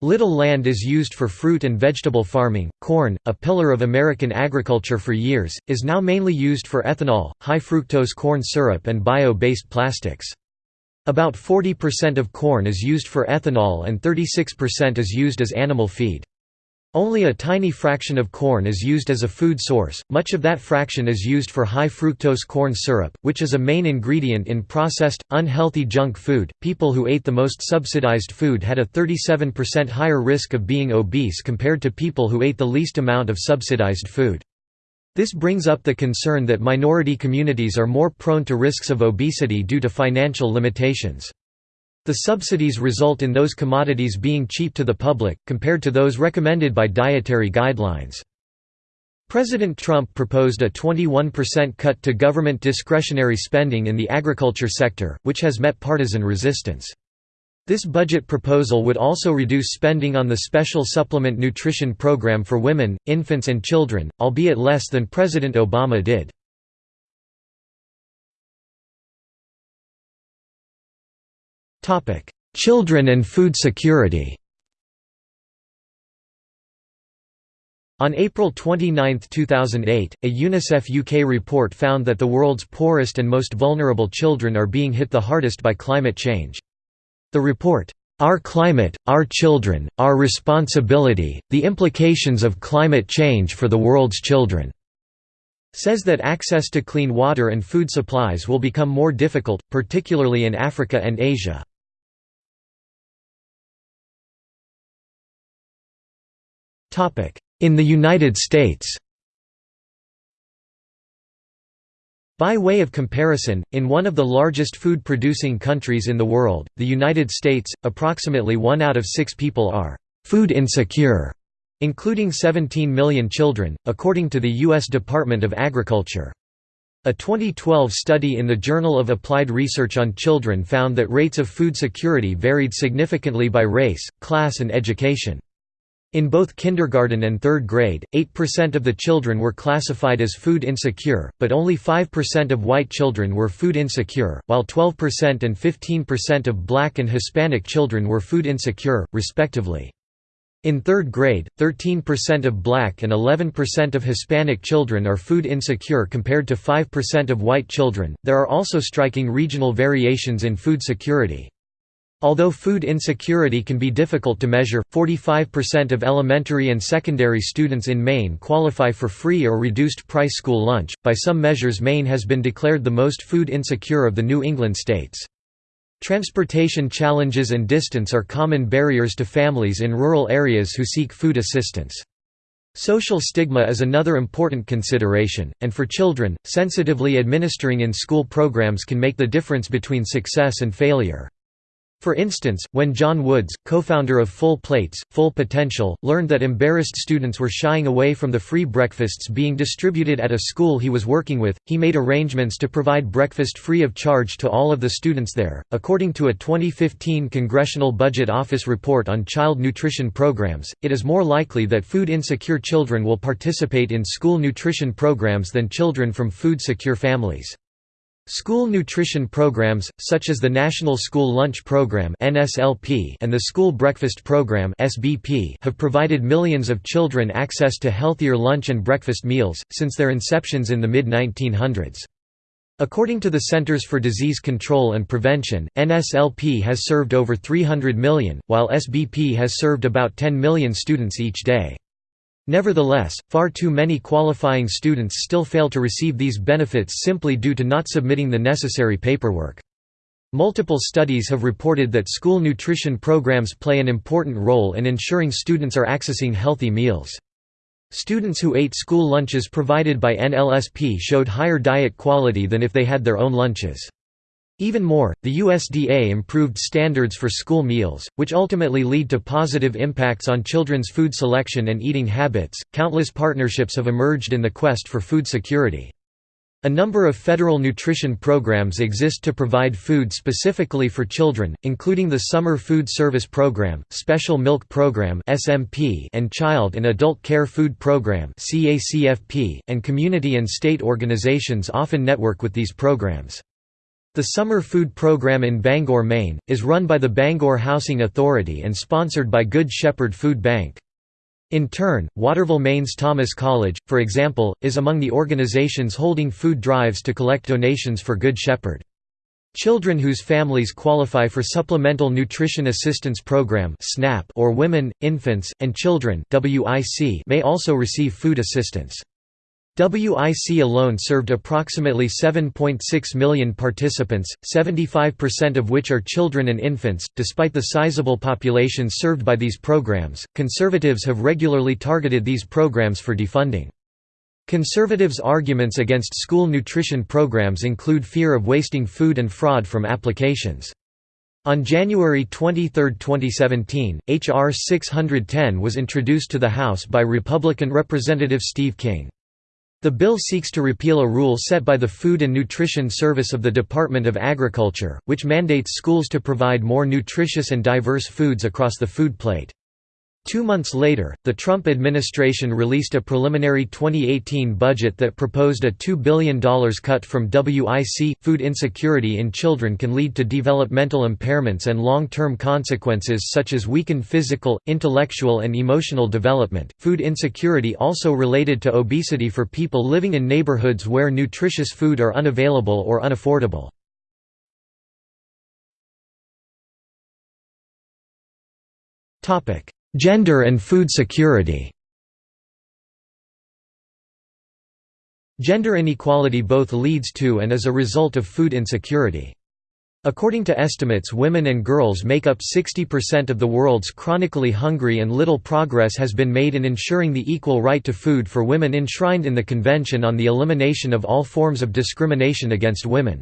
Little land is used for fruit and vegetable farming. Corn, a pillar of American agriculture for years, is now mainly used for ethanol, high fructose corn syrup, and bio based plastics. About 40% of corn is used for ethanol and 36% is used as animal feed. Only a tiny fraction of corn is used as a food source, much of that fraction is used for high fructose corn syrup, which is a main ingredient in processed, unhealthy junk food. People who ate the most subsidized food had a 37% higher risk of being obese compared to people who ate the least amount of subsidized food. This brings up the concern that minority communities are more prone to risks of obesity due to financial limitations. The subsidies result in those commodities being cheap to the public, compared to those recommended by dietary guidelines. President Trump proposed a 21% cut to government discretionary spending in the agriculture sector, which has met partisan resistance. This budget proposal would also reduce spending on the Special Supplement Nutrition Program for women, infants and children, albeit less than President Obama did. Children and food security On April 29, 2008, a UNICEF UK report found that the world's poorest and most vulnerable children are being hit the hardest by climate change. The report, "'Our Climate, Our Children, Our Responsibility, The Implications of Climate Change for the World's Children' says that access to clean water and food supplies will become more difficult, particularly in Africa and Asia. In the United States By way of comparison, in one of the largest food-producing countries in the world, the United States, approximately one out of six people are «food insecure», including 17 million children, according to the U.S. Department of Agriculture. A 2012 study in the Journal of Applied Research on Children found that rates of food security varied significantly by race, class and education. In both kindergarten and third grade, 8% of the children were classified as food insecure, but only 5% of white children were food insecure, while 12% and 15% of black and Hispanic children were food insecure, respectively. In third grade, 13% of black and 11% of Hispanic children are food insecure compared to 5% of white children. There are also striking regional variations in food security. Although food insecurity can be difficult to measure, 45% of elementary and secondary students in Maine qualify for free or reduced price school lunch. By some measures, Maine has been declared the most food insecure of the New England states. Transportation challenges and distance are common barriers to families in rural areas who seek food assistance. Social stigma is another important consideration, and for children, sensitively administering in school programs can make the difference between success and failure. For instance, when John Woods, co-founder of Full Plates, Full Potential, learned that embarrassed students were shying away from the free breakfasts being distributed at a school he was working with, he made arrangements to provide breakfast free of charge to all of the students there. According to a 2015 Congressional Budget Office report on child nutrition programs, it is more likely that food insecure children will participate in school nutrition programs than children from food secure families. School nutrition programs, such as the National School Lunch Program and the School Breakfast Program have provided millions of children access to healthier lunch and breakfast meals, since their inceptions in the mid-1900s. According to the Centers for Disease Control and Prevention, NSLP has served over 300 million, while SBP has served about 10 million students each day. Nevertheless, far too many qualifying students still fail to receive these benefits simply due to not submitting the necessary paperwork. Multiple studies have reported that school nutrition programs play an important role in ensuring students are accessing healthy meals. Students who ate school lunches provided by NLSP showed higher diet quality than if they had their own lunches. Even more, the USDA improved standards for school meals, which ultimately lead to positive impacts on children's food selection and eating habits. Countless partnerships have emerged in the quest for food security. A number of federal nutrition programs exist to provide food specifically for children, including the Summer Food Service Program, Special Milk Program (SMP), and Child and Adult Care Food Program (CACFP), and community and state organizations often network with these programs. The summer food program in Bangor, Maine, is run by the Bangor Housing Authority and sponsored by Good Shepherd Food Bank. In turn, Waterville, Maine's Thomas College, for example, is among the organizations holding food drives to collect donations for Good Shepherd. Children whose families qualify for Supplemental Nutrition Assistance Program or Women, Infants, and Children may also receive food assistance. WIC alone served approximately 7.6 million participants, 75% of which are children and infants. Despite the sizable populations served by these programs, conservatives have regularly targeted these programs for defunding. Conservatives' arguments against school nutrition programs include fear of wasting food and fraud from applications. On January 23, 2017, H.R. 610 was introduced to the House by Republican Representative Steve King. The bill seeks to repeal a rule set by the Food and Nutrition Service of the Department of Agriculture, which mandates schools to provide more nutritious and diverse foods across the food plate. Two months later, the Trump administration released a preliminary 2018 budget that proposed a $2 billion cut from WIC. Food insecurity in children can lead to developmental impairments and long term consequences such as weakened physical, intellectual, and emotional development. Food insecurity also related to obesity for people living in neighborhoods where nutritious food are unavailable or unaffordable. Topic Gender and food security Gender inequality both leads to and is a result of food insecurity. According to estimates women and girls make up 60% of the world's chronically hungry and little progress has been made in ensuring the equal right to food for women enshrined in the Convention on the Elimination of All Forms of Discrimination Against Women.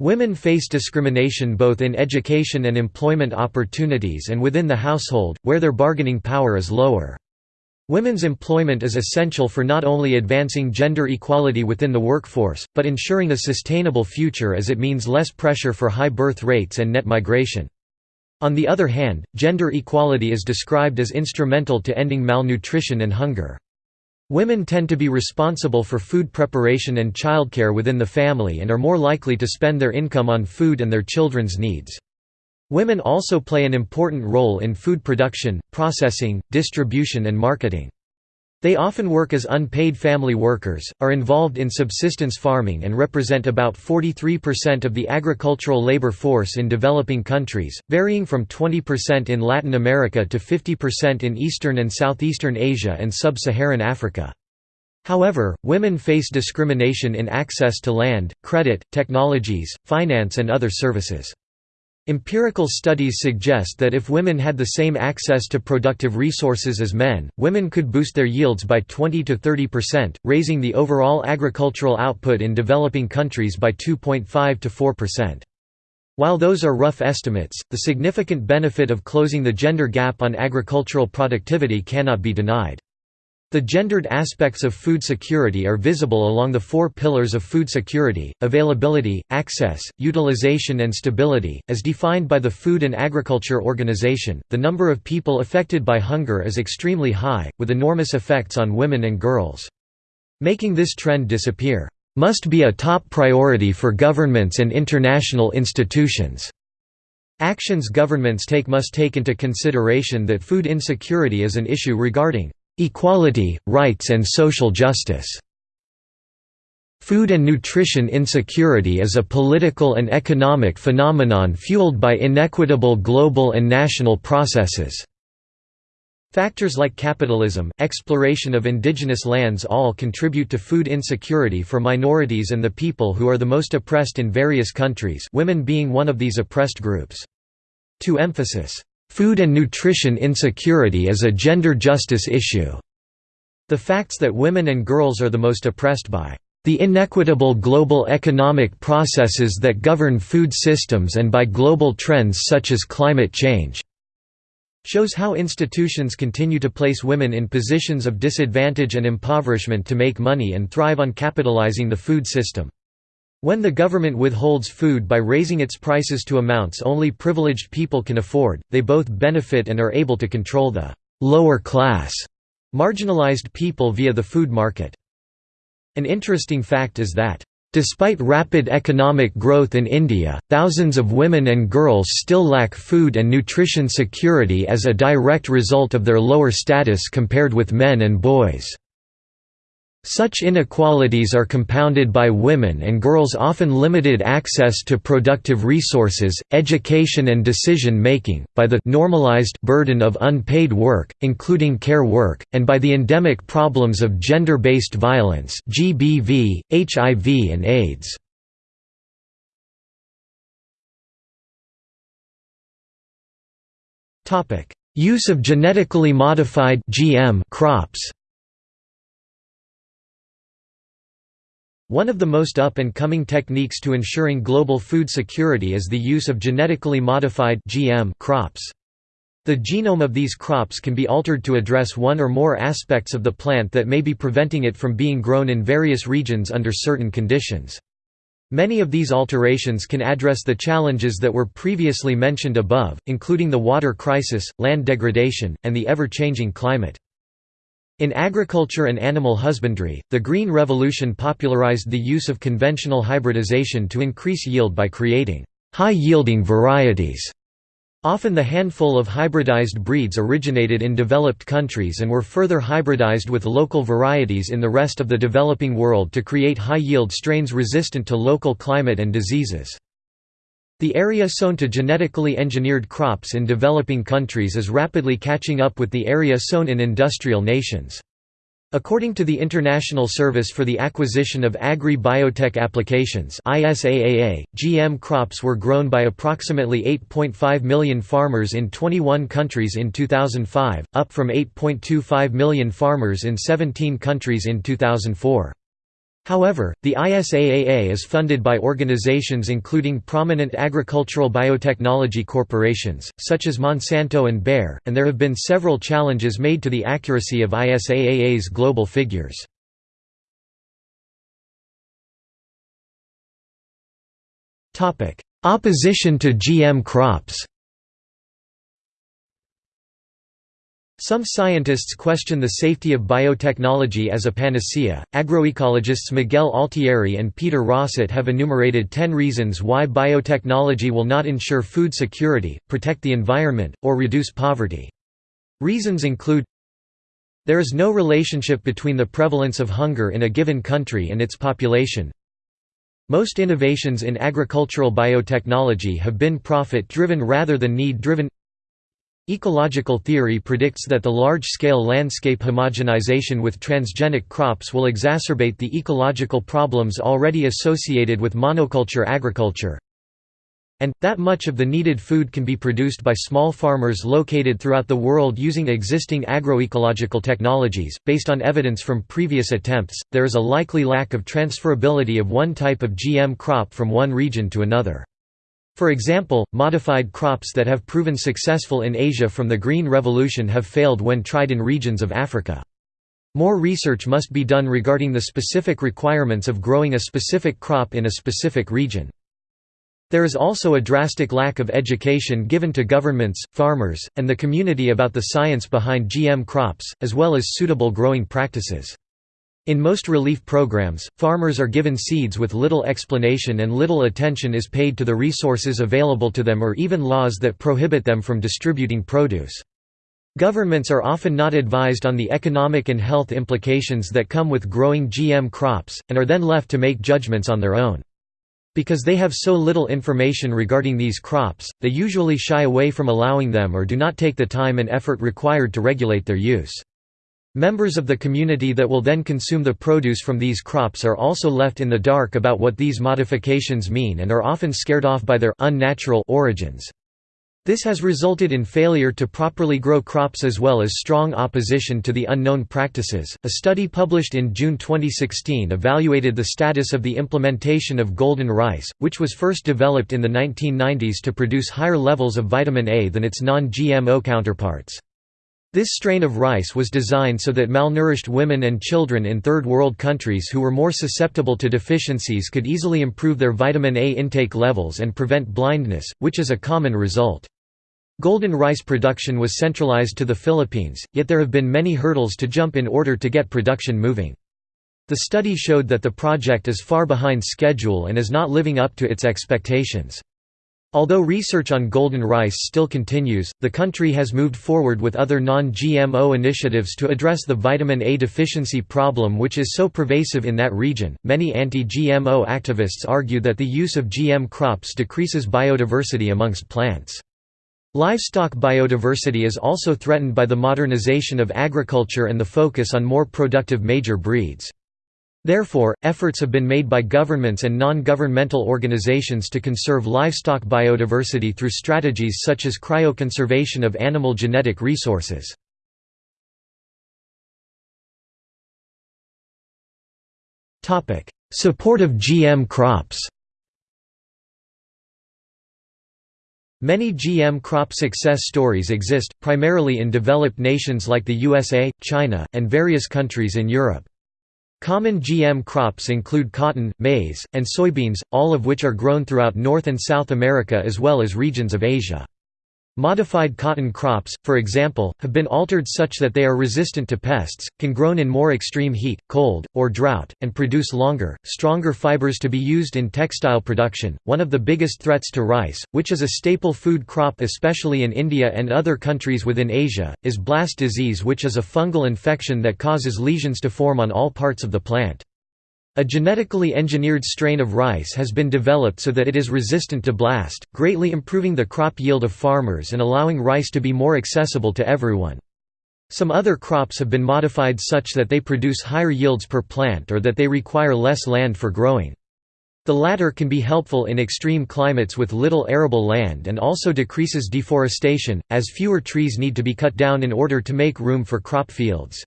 Women face discrimination both in education and employment opportunities and within the household, where their bargaining power is lower. Women's employment is essential for not only advancing gender equality within the workforce, but ensuring a sustainable future as it means less pressure for high birth rates and net migration. On the other hand, gender equality is described as instrumental to ending malnutrition and hunger. Women tend to be responsible for food preparation and childcare within the family and are more likely to spend their income on food and their children's needs. Women also play an important role in food production, processing, distribution and marketing. They often work as unpaid family workers, are involved in subsistence farming and represent about 43% of the agricultural labor force in developing countries, varying from 20% in Latin America to 50% in Eastern and Southeastern Asia and Sub-Saharan Africa. However, women face discrimination in access to land, credit, technologies, finance and other services. Empirical studies suggest that if women had the same access to productive resources as men, women could boost their yields by 20 to 30%, raising the overall agricultural output in developing countries by 2.5 to 4%. While those are rough estimates, the significant benefit of closing the gender gap on agricultural productivity cannot be denied. The gendered aspects of food security are visible along the four pillars of food security, availability, access, utilization and stability. As defined by the Food and Agriculture Organization, the number of people affected by hunger is extremely high, with enormous effects on women and girls. Making this trend disappear must be a top priority for governments and international institutions. Actions governments take must take into consideration that food insecurity is an issue regarding Equality, rights and social justice. Food and nutrition insecurity is a political and economic phenomenon fueled by inequitable global and national processes. Factors like capitalism, exploration of indigenous lands all contribute to food insecurity for minorities and the people who are the most oppressed in various countries women being one of these oppressed groups. To emphasis, Food and nutrition insecurity is a gender justice issue. The facts that women and girls are the most oppressed by the inequitable global economic processes that govern food systems and by global trends such as climate change shows how institutions continue to place women in positions of disadvantage and impoverishment to make money and thrive on capitalizing the food system. When the government withholds food by raising its prices to amounts only privileged people can afford, they both benefit and are able to control the «lower class» marginalized people via the food market. An interesting fact is that Despite rapid economic growth in India, thousands of women and girls still lack food and nutrition security as a direct result of their lower status compared with men and boys. Such inequalities are compounded by women and girls' often limited access to productive resources, education and decision-making, by the normalized burden of unpaid work, including care work, and by the endemic problems of gender-based violence GBV, HIV and AIDS. Use of genetically modified GM crops One of the most up-and-coming techniques to ensuring global food security is the use of genetically modified GM crops. The genome of these crops can be altered to address one or more aspects of the plant that may be preventing it from being grown in various regions under certain conditions. Many of these alterations can address the challenges that were previously mentioned above, including the water crisis, land degradation, and the ever-changing climate. In agriculture and animal husbandry, the Green Revolution popularized the use of conventional hybridization to increase yield by creating high-yielding varieties Often the handful of hybridized breeds originated in developed countries and were further hybridized with local varieties in the rest of the developing world to create high-yield strains resistant to local climate and diseases. The area sown to genetically engineered crops in developing countries is rapidly catching up with the area sown in industrial nations. According to the International Service for the Acquisition of Agri-Biotech Applications GM crops were grown by approximately 8.5 million farmers in 21 countries in 2005, up from 8.25 million farmers in 17 countries in 2004. However, the ISAAA is funded by organizations including prominent agricultural biotechnology corporations, such as Monsanto and Bayer, and there have been several challenges made to the accuracy of ISAAA's global figures. Opposition to GM crops Some scientists question the safety of biotechnology as a panacea. Agroecologists Miguel Altieri and Peter Rosset have enumerated 10 reasons why biotechnology will not ensure food security, protect the environment, or reduce poverty. Reasons include There is no relationship between the prevalence of hunger in a given country and its population. Most innovations in agricultural biotechnology have been profit-driven rather than need-driven Ecological theory predicts that the large-scale landscape homogenization with transgenic crops will exacerbate the ecological problems already associated with monoculture agriculture and, that much of the needed food can be produced by small farmers located throughout the world using existing agroecological technologies. Based on evidence from previous attempts, there is a likely lack of transferability of one type of GM crop from one region to another. For example, modified crops that have proven successful in Asia from the Green Revolution have failed when tried in regions of Africa. More research must be done regarding the specific requirements of growing a specific crop in a specific region. There is also a drastic lack of education given to governments, farmers, and the community about the science behind GM crops, as well as suitable growing practices. In most relief programs, farmers are given seeds with little explanation and little attention is paid to the resources available to them or even laws that prohibit them from distributing produce. Governments are often not advised on the economic and health implications that come with growing GM crops, and are then left to make judgments on their own. Because they have so little information regarding these crops, they usually shy away from allowing them or do not take the time and effort required to regulate their use. Members of the community that will then consume the produce from these crops are also left in the dark about what these modifications mean and are often scared off by their unnatural origins. This has resulted in failure to properly grow crops as well as strong opposition to the unknown practices. A study published in June 2016 evaluated the status of the implementation of golden rice, which was first developed in the 1990s to produce higher levels of vitamin A than its non GMO counterparts. This strain of rice was designed so that malnourished women and children in Third World countries who were more susceptible to deficiencies could easily improve their vitamin A intake levels and prevent blindness, which is a common result. Golden rice production was centralized to the Philippines, yet there have been many hurdles to jump in order to get production moving. The study showed that the project is far behind schedule and is not living up to its expectations. Although research on golden rice still continues, the country has moved forward with other non-GMO initiatives to address the vitamin A deficiency problem which is so pervasive in that region. Many anti-GMO activists argue that the use of GM crops decreases biodiversity amongst plants. Livestock biodiversity is also threatened by the modernization of agriculture and the focus on more productive major breeds. Therefore, efforts have been made by governments and non-governmental organizations to conserve livestock biodiversity through strategies such as cryoconservation of animal genetic resources. Support of GM crops Many GM crop success stories exist, primarily in developed nations like the USA, China, and various countries in Europe. Common GM crops include cotton, maize, and soybeans, all of which are grown throughout North and South America as well as regions of Asia. Modified cotton crops, for example, have been altered such that they are resistant to pests, can grown in more extreme heat, cold, or drought, and produce longer, stronger fibers to be used in textile production. One of the biggest threats to rice, which is a staple food crop especially in India and other countries within Asia, is blast disease, which is a fungal infection that causes lesions to form on all parts of the plant. A genetically engineered strain of rice has been developed so that it is resistant to blast, greatly improving the crop yield of farmers and allowing rice to be more accessible to everyone. Some other crops have been modified such that they produce higher yields per plant or that they require less land for growing. The latter can be helpful in extreme climates with little arable land and also decreases deforestation, as fewer trees need to be cut down in order to make room for crop fields.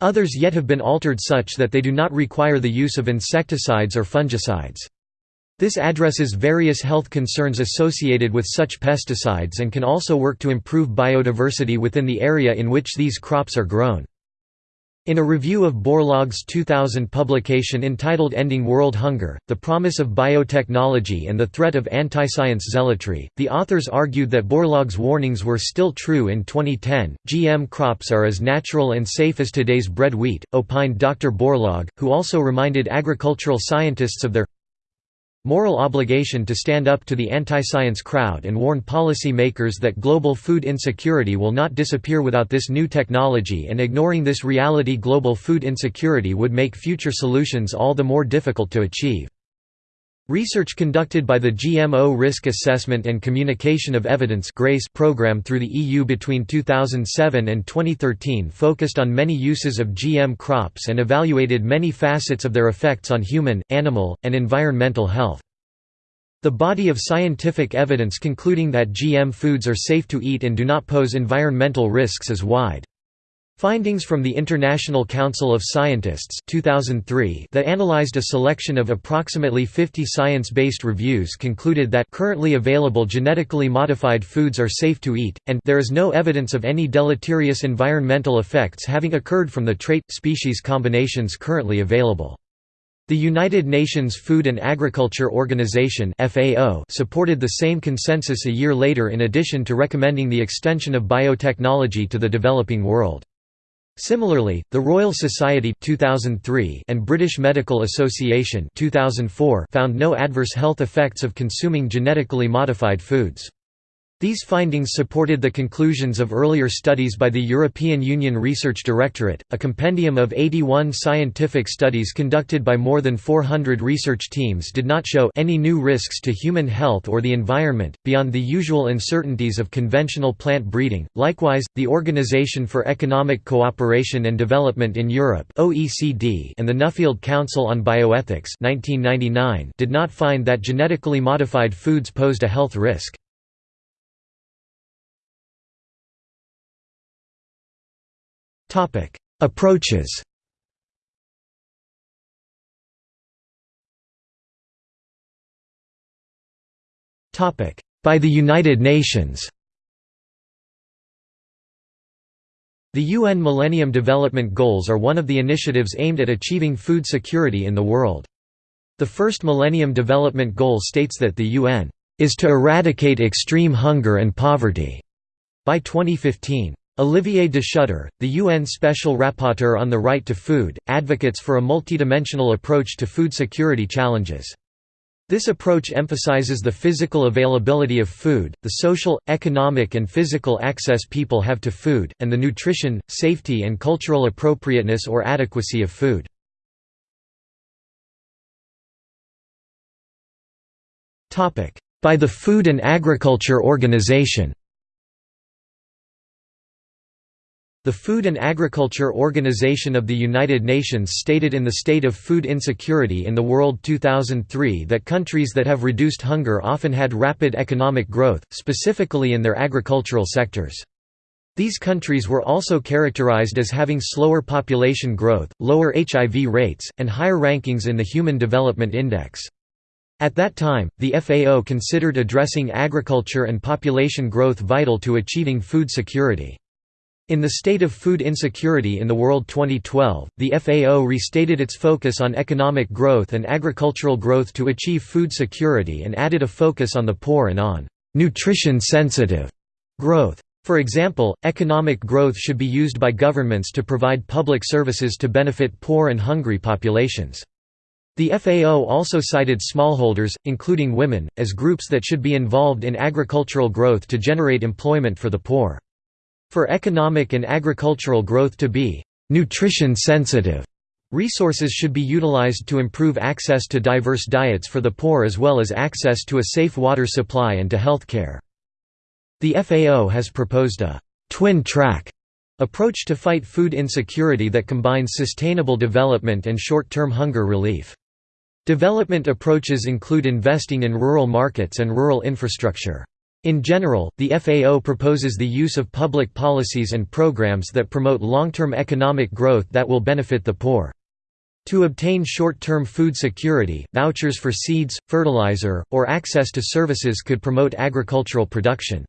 Others yet have been altered such that they do not require the use of insecticides or fungicides. This addresses various health concerns associated with such pesticides and can also work to improve biodiversity within the area in which these crops are grown. In a review of Borlaug's 2000 publication entitled Ending World Hunger, The Promise of Biotechnology and the Threat of Anti-Science Zealotry, the authors argued that Borlaug's warnings were still true in 2010. GM crops are as natural and safe as today's bread wheat, opined Dr. Borlaug, who also reminded agricultural scientists of their moral obligation to stand up to the anti-science crowd and warn policy makers that global food insecurity will not disappear without this new technology and ignoring this reality global food insecurity would make future solutions all the more difficult to achieve. Research conducted by the GMO Risk Assessment and Communication of Evidence GRACE program through the EU between 2007 and 2013 focused on many uses of GM crops and evaluated many facets of their effects on human, animal, and environmental health. The body of scientific evidence concluding that GM foods are safe to eat and do not pose environmental risks is wide. Findings from the International Council of Scientists 2003 that analyzed a selection of approximately 50 science-based reviews concluded that currently available genetically modified foods are safe to eat, and there is no evidence of any deleterious environmental effects having occurred from the trait-species combinations currently available. The United Nations Food and Agriculture Organization supported the same consensus a year later in addition to recommending the extension of biotechnology to the developing world. Similarly, the Royal Society 2003 and British Medical Association 2004 found no adverse health effects of consuming genetically modified foods. These findings supported the conclusions of earlier studies by the European Union Research Directorate, a compendium of 81 scientific studies conducted by more than 400 research teams did not show any new risks to human health or the environment, beyond the usual uncertainties of conventional plant breeding. Likewise, the Organization for Economic Cooperation and Development in Europe (OECD) and the Nuffield Council on Bioethics (1999) did not find that genetically modified foods posed a health risk. Topic: Approaches. Topic: By the United Nations. The UN Millennium Development Goals are one of the initiatives aimed at achieving food security in the world. The first Millennium Development Goal states that the UN is to eradicate extreme hunger and poverty by 2015. Olivier de Schutter, the UN Special Rapporteur on the Right to Food, advocates for a multidimensional approach to food security challenges. This approach emphasizes the physical availability of food, the social, economic and physical access people have to food, and the nutrition, safety and cultural appropriateness or adequacy of food. By the Food and Agriculture Organization The Food and Agriculture Organization of the United Nations stated in the State of Food Insecurity in the World 2003 that countries that have reduced hunger often had rapid economic growth, specifically in their agricultural sectors. These countries were also characterized as having slower population growth, lower HIV rates, and higher rankings in the Human Development Index. At that time, the FAO considered addressing agriculture and population growth vital to achieving food security. In the State of Food Insecurity in the World 2012, the FAO restated its focus on economic growth and agricultural growth to achieve food security and added a focus on the poor and on nutrition-sensitive growth. For example, economic growth should be used by governments to provide public services to benefit poor and hungry populations. The FAO also cited smallholders, including women, as groups that should be involved in agricultural growth to generate employment for the poor. For economic and agricultural growth to be nutrition sensitive, resources should be utilized to improve access to diverse diets for the poor as well as access to a safe water supply and to health care. The FAO has proposed a twin track approach to fight food insecurity that combines sustainable development and short-term hunger relief. Development approaches include investing in rural markets and rural infrastructure. In general, the FAO proposes the use of public policies and programs that promote long-term economic growth that will benefit the poor. To obtain short-term food security, vouchers for seeds, fertilizer, or access to services could promote agricultural production.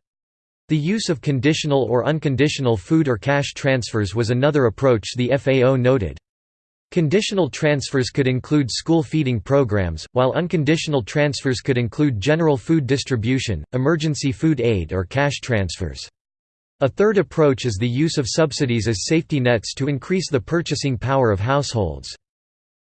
The use of conditional or unconditional food or cash transfers was another approach the FAO noted. Conditional transfers could include school feeding programs, while unconditional transfers could include general food distribution, emergency food aid or cash transfers. A third approach is the use of subsidies as safety nets to increase the purchasing power of households.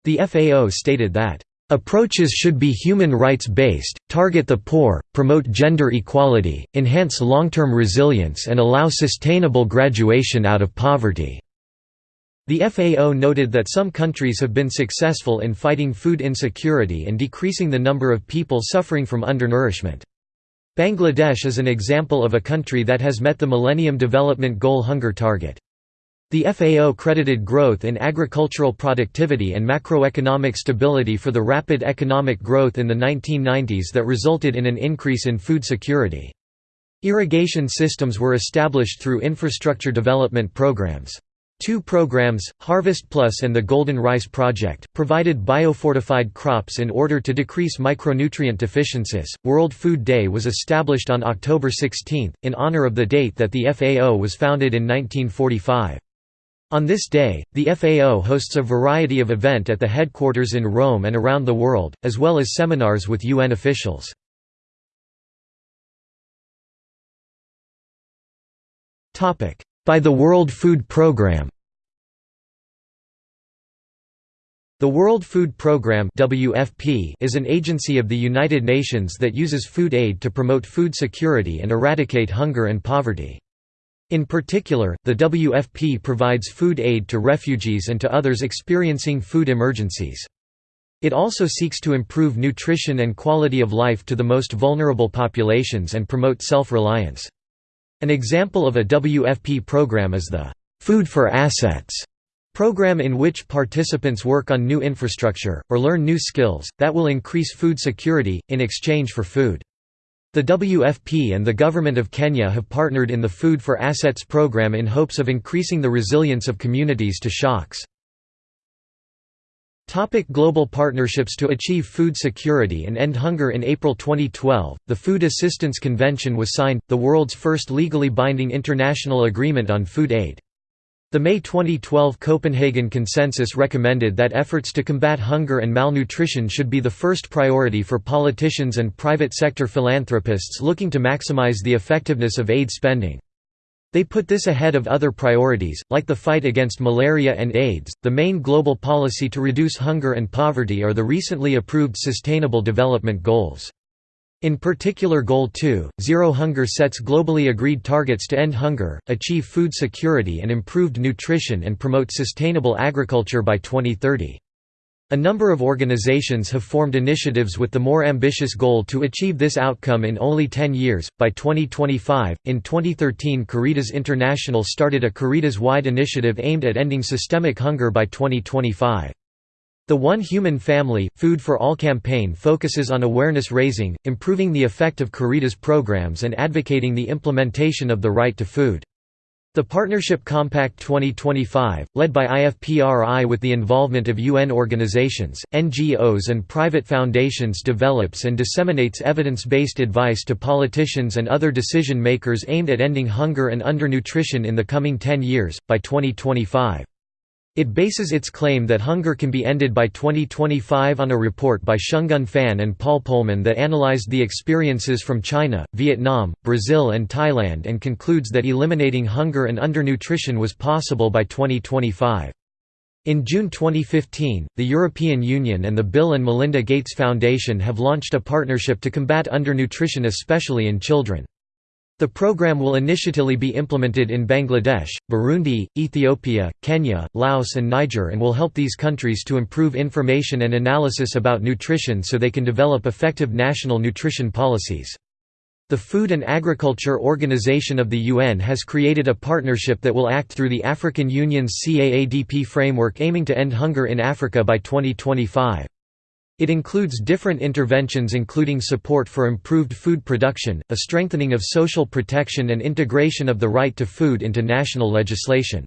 The FAO stated that, Approaches should be human rights based, target the poor, promote gender equality, enhance long-term resilience and allow sustainable graduation out of poverty. The FAO noted that some countries have been successful in fighting food insecurity and decreasing the number of people suffering from undernourishment. Bangladesh is an example of a country that has met the Millennium Development Goal hunger target. The FAO credited growth in agricultural productivity and macroeconomic stability for the rapid economic growth in the 1990s that resulted in an increase in food security. Irrigation systems were established through infrastructure development programs. Two programs, Harvest Plus and the Golden Rice Project, provided biofortified crops in order to decrease micronutrient deficiencies. World Food Day was established on October 16, in honor of the date that the FAO was founded in 1945. On this day, the FAO hosts a variety of event at the headquarters in Rome and around the world, as well as seminars with UN officials. By the World Food Programme The World Food Programme WFP is an agency of the United Nations that uses food aid to promote food security and eradicate hunger and poverty. In particular, the WFP provides food aid to refugees and to others experiencing food emergencies. It also seeks to improve nutrition and quality of life to the most vulnerable populations and promote self-reliance. An example of a WFP program is the Food for Assets program in which participants work on new infrastructure, or learn new skills, that will increase food security, in exchange for food. The WFP and the Government of Kenya have partnered in the Food for Assets program in hopes of increasing the resilience of communities to shocks. Topic global partnerships To achieve food security and end hunger In April 2012, the Food Assistance Convention was signed, the world's first legally binding international agreement on food aid. The May 2012 Copenhagen Consensus recommended that efforts to combat hunger and malnutrition should be the first priority for politicians and private sector philanthropists looking to maximize the effectiveness of aid spending. They put this ahead of other priorities, like the fight against malaria and AIDS. The main global policy to reduce hunger and poverty are the recently approved Sustainable Development Goals. In particular Goal 2, Zero Hunger sets globally agreed targets to end hunger, achieve food security and improved nutrition and promote sustainable agriculture by 2030. A number of organizations have formed initiatives with the more ambitious goal to achieve this outcome in only 10 years. By 2025, in 2013, Caritas International started a Caritas wide initiative aimed at ending systemic hunger by 2025. The One Human Family, Food for All campaign focuses on awareness raising, improving the effect of Caritas programs, and advocating the implementation of the right to food. The Partnership Compact 2025, led by IFPRI with the involvement of UN organizations, NGOs and private foundations develops and disseminates evidence-based advice to politicians and other decision makers aimed at ending hunger and undernutrition in the coming 10 years, by 2025. It bases its claim that hunger can be ended by 2025 on a report by Shenggen Fan and Paul Polman that analyzed the experiences from China, Vietnam, Brazil and Thailand and concludes that eliminating hunger and undernutrition was possible by 2025. In June 2015, the European Union and the Bill and Melinda Gates Foundation have launched a partnership to combat undernutrition especially in children. The program will initially be implemented in Bangladesh, Burundi, Ethiopia, Kenya, Laos and Niger and will help these countries to improve information and analysis about nutrition so they can develop effective national nutrition policies. The Food and Agriculture Organization of the UN has created a partnership that will act through the African Union's CAADP framework aiming to end hunger in Africa by 2025. It includes different interventions including support for improved food production, a strengthening of social protection and integration of the right to food into national legislation.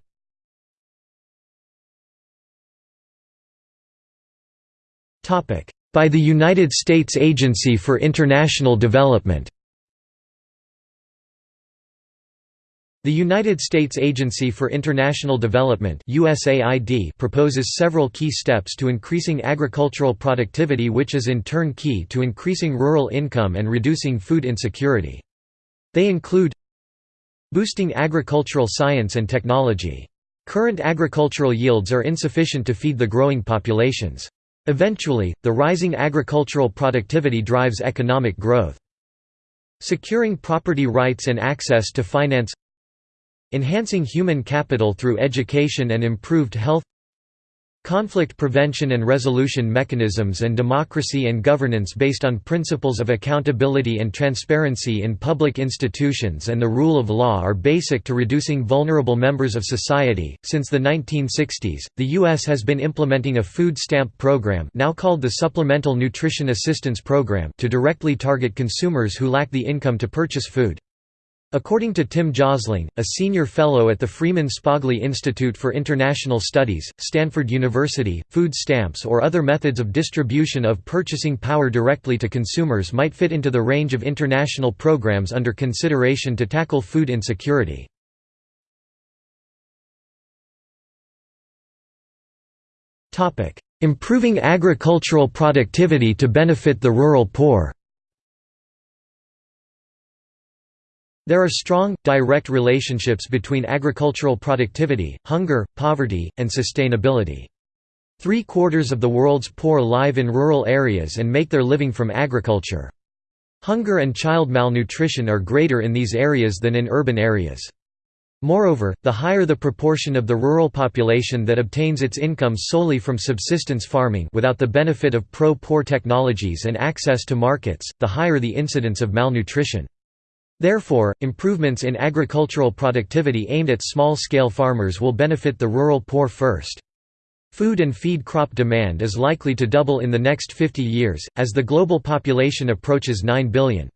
By the United States Agency for International Development The United States Agency for International Development USAID proposes several key steps to increasing agricultural productivity which is in turn key to increasing rural income and reducing food insecurity. They include Boosting agricultural science and technology. Current agricultural yields are insufficient to feed the growing populations. Eventually, the rising agricultural productivity drives economic growth. Securing property rights and access to finance Enhancing human capital through education and improved health Conflict prevention and resolution mechanisms and democracy and governance based on principles of accountability and transparency in public institutions and the rule of law are basic to reducing vulnerable members of society. Since the 1960s, the U.S. has been implementing a food stamp program now called the Supplemental Nutrition Assistance Program to directly target consumers who lack the income to purchase food. According to Tim Josling, a senior fellow at the Freeman Spogli Institute for International Studies, Stanford University, food stamps or other methods of distribution of purchasing power directly to consumers might fit into the range of international programs under consideration to tackle food insecurity. Improving agricultural productivity to benefit the rural poor There are strong, direct relationships between agricultural productivity, hunger, poverty, and sustainability. Three-quarters of the world's poor live in rural areas and make their living from agriculture. Hunger and child malnutrition are greater in these areas than in urban areas. Moreover, the higher the proportion of the rural population that obtains its income solely from subsistence farming without the benefit of pro-poor technologies and access to markets, the higher the incidence of malnutrition. Therefore, improvements in agricultural productivity aimed at small-scale farmers will benefit the rural poor first. Food and feed crop demand is likely to double in the next 50 years, as the global population approaches 9 billion.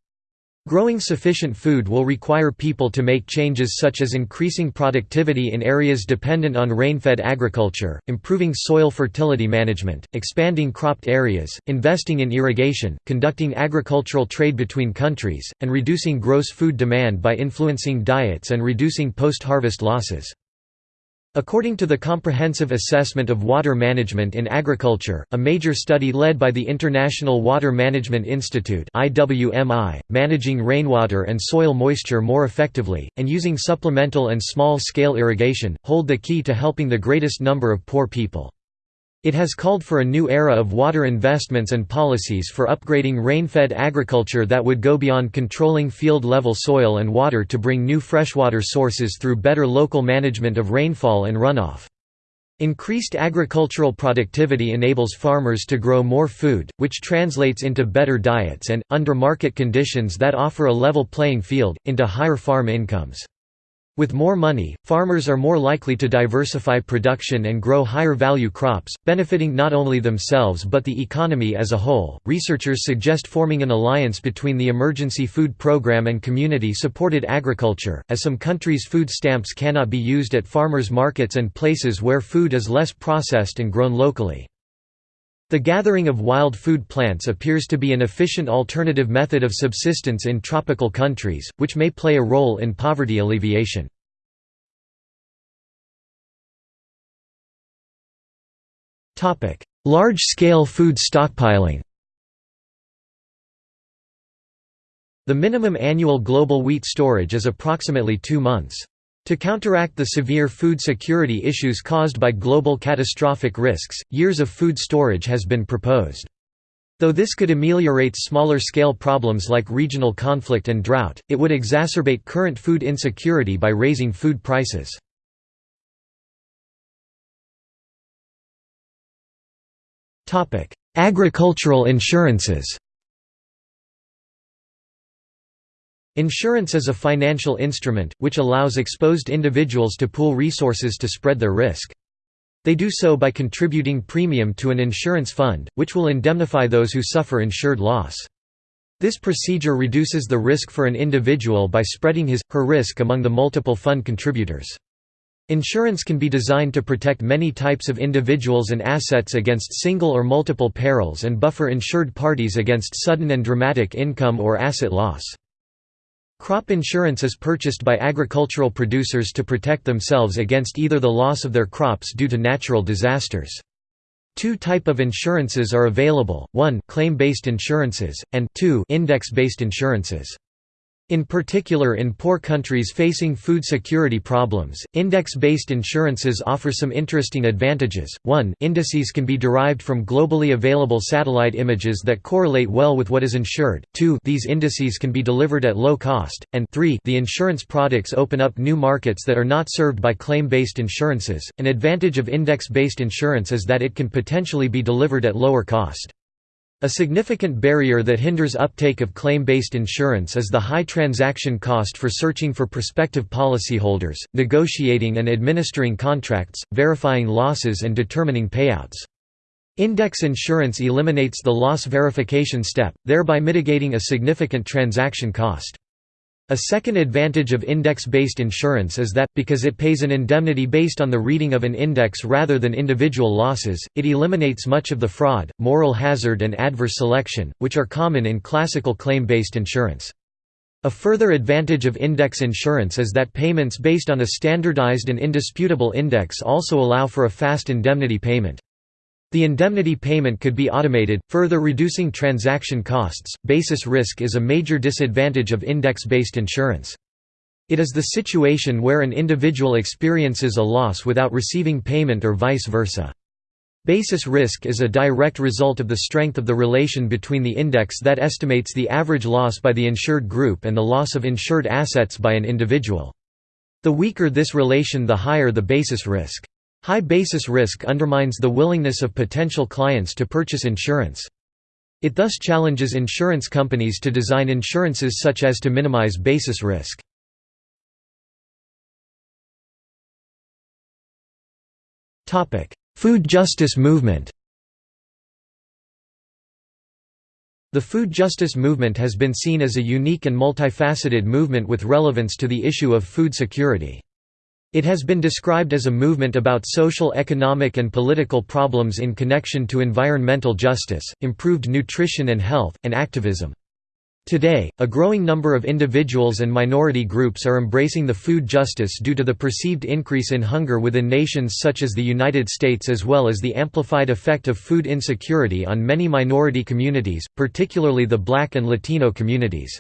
Growing sufficient food will require people to make changes such as increasing productivity in areas dependent on rain-fed agriculture, improving soil fertility management, expanding cropped areas, investing in irrigation, conducting agricultural trade between countries, and reducing gross food demand by influencing diets and reducing post-harvest losses. According to the Comprehensive Assessment of Water Management in Agriculture, a major study led by the International Water Management Institute managing rainwater and soil moisture more effectively, and using supplemental and small-scale irrigation, hold the key to helping the greatest number of poor people. It has called for a new era of water investments and policies for upgrading rain-fed agriculture that would go beyond controlling field-level soil and water to bring new freshwater sources through better local management of rainfall and runoff. Increased agricultural productivity enables farmers to grow more food, which translates into better diets and, under market conditions that offer a level playing field, into higher farm incomes. With more money, farmers are more likely to diversify production and grow higher value crops, benefiting not only themselves but the economy as a whole. Researchers suggest forming an alliance between the Emergency Food Program and community supported agriculture, as some countries' food stamps cannot be used at farmers' markets and places where food is less processed and grown locally. The gathering of wild food plants appears to be an efficient alternative method of subsistence in tropical countries, which may play a role in poverty alleviation. Large-scale food stockpiling The minimum annual global wheat storage is approximately two months. To counteract the severe food security issues caused by global catastrophic risks, years of food storage has been proposed. Though this could ameliorate smaller-scale problems like regional conflict and drought, it would exacerbate current food insecurity by raising food prices. Agricultural insurances Insurance is a financial instrument, which allows exposed individuals to pool resources to spread their risk. They do so by contributing premium to an insurance fund, which will indemnify those who suffer insured loss. This procedure reduces the risk for an individual by spreading his, her risk among the multiple fund contributors. Insurance can be designed to protect many types of individuals and assets against single or multiple perils and buffer insured parties against sudden and dramatic income or asset loss. Crop insurance is purchased by agricultural producers to protect themselves against either the loss of their crops due to natural disasters. Two type of insurances are available, 1 claim-based insurances, and 2 index-based insurances. In particular in poor countries facing food security problems, index-based insurances offer some interesting advantages. 1 indices can be derived from globally available satellite images that correlate well with what is insured, 2 these indices can be delivered at low cost, and 3 the insurance products open up new markets that are not served by claim-based insurances. An advantage of index-based insurance is that it can potentially be delivered at lower cost. A significant barrier that hinders uptake of claim-based insurance is the high transaction cost for searching for prospective policyholders, negotiating and administering contracts, verifying losses and determining payouts. Index insurance eliminates the loss verification step, thereby mitigating a significant transaction cost. A second advantage of index-based insurance is that, because it pays an indemnity based on the reading of an index rather than individual losses, it eliminates much of the fraud, moral hazard and adverse selection, which are common in classical claim-based insurance. A further advantage of index insurance is that payments based on a standardized and indisputable index also allow for a fast indemnity payment. The indemnity payment could be automated, further reducing transaction costs. Basis risk is a major disadvantage of index based insurance. It is the situation where an individual experiences a loss without receiving payment or vice versa. Basis risk is a direct result of the strength of the relation between the index that estimates the average loss by the insured group and the loss of insured assets by an individual. The weaker this relation the higher the basis risk. High basis risk undermines the willingness of potential clients to purchase insurance. It thus challenges insurance companies to design insurances such as to minimize basis risk. Food justice movement The food justice movement has been seen as a unique and multifaceted movement with relevance to the issue of food security. It has been described as a movement about social economic and political problems in connection to environmental justice, improved nutrition and health, and activism. Today, a growing number of individuals and minority groups are embracing the food justice due to the perceived increase in hunger within nations such as the United States as well as the amplified effect of food insecurity on many minority communities, particularly the Black and Latino communities.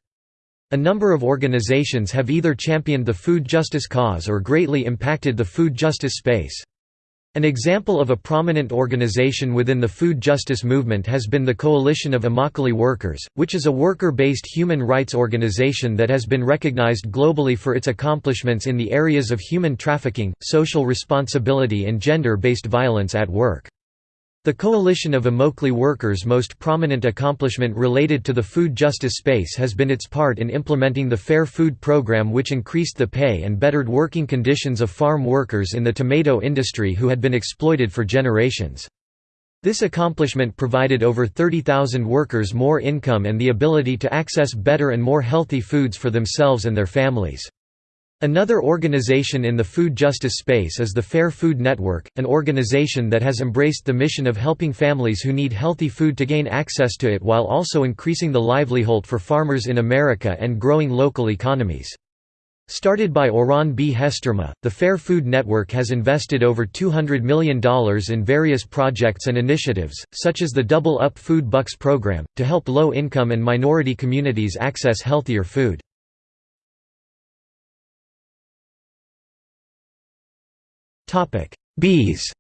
A number of organizations have either championed the food justice cause or greatly impacted the food justice space. An example of a prominent organization within the food justice movement has been the Coalition of Immokalee Workers, which is a worker-based human rights organization that has been recognized globally for its accomplishments in the areas of human trafficking, social responsibility and gender-based violence at work. The Coalition of Immokalee Workers' most prominent accomplishment related to the food justice space has been its part in implementing the Fair Food Program which increased the pay and bettered working conditions of farm workers in the tomato industry who had been exploited for generations. This accomplishment provided over 30,000 workers more income and the ability to access better and more healthy foods for themselves and their families. Another organization in the food justice space is the Fair Food Network, an organization that has embraced the mission of helping families who need healthy food to gain access to it while also increasing the livelihood for farmers in America and growing local economies. Started by Oran B. Hesterman, the Fair Food Network has invested over $200 million in various projects and initiatives, such as the Double Up Food Bucks program, to help low-income and minority communities access healthier food. Bees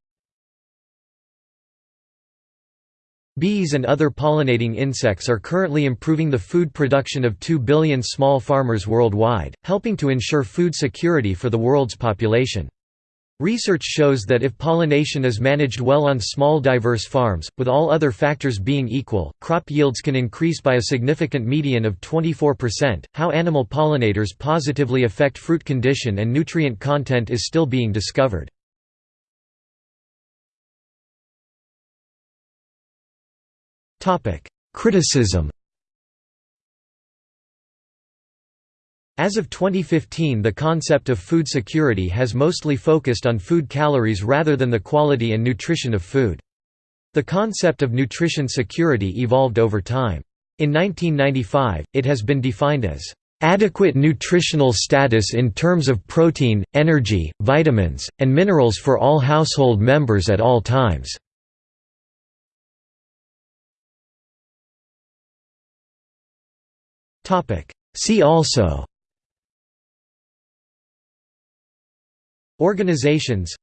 Bees and other pollinating insects are currently improving the food production of 2 billion small farmers worldwide, helping to ensure food security for the world's population. Research shows that if pollination is managed well on small diverse farms, with all other factors being equal, crop yields can increase by a significant median of 24%. How animal pollinators positively affect fruit condition and nutrient content is still being discovered. Criticism As of 2015 the concept of food security has mostly focused on food calories rather than the quality and nutrition of food. The concept of nutrition security evolved over time. In 1995, it has been defined as adequate nutritional status in terms of protein, energy, vitamins, and minerals for all household members at all times. See also. Organizations.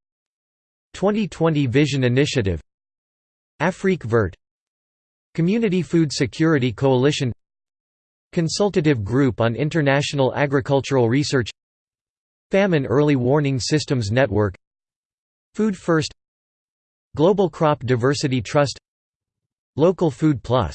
2020 Vision Initiative. Afrique Verte Community Food Security Coalition. Consultative Group on International Agricultural Research. Famine Early Warning Systems Network. Food First. Global Crop Diversity Trust. Local Food Plus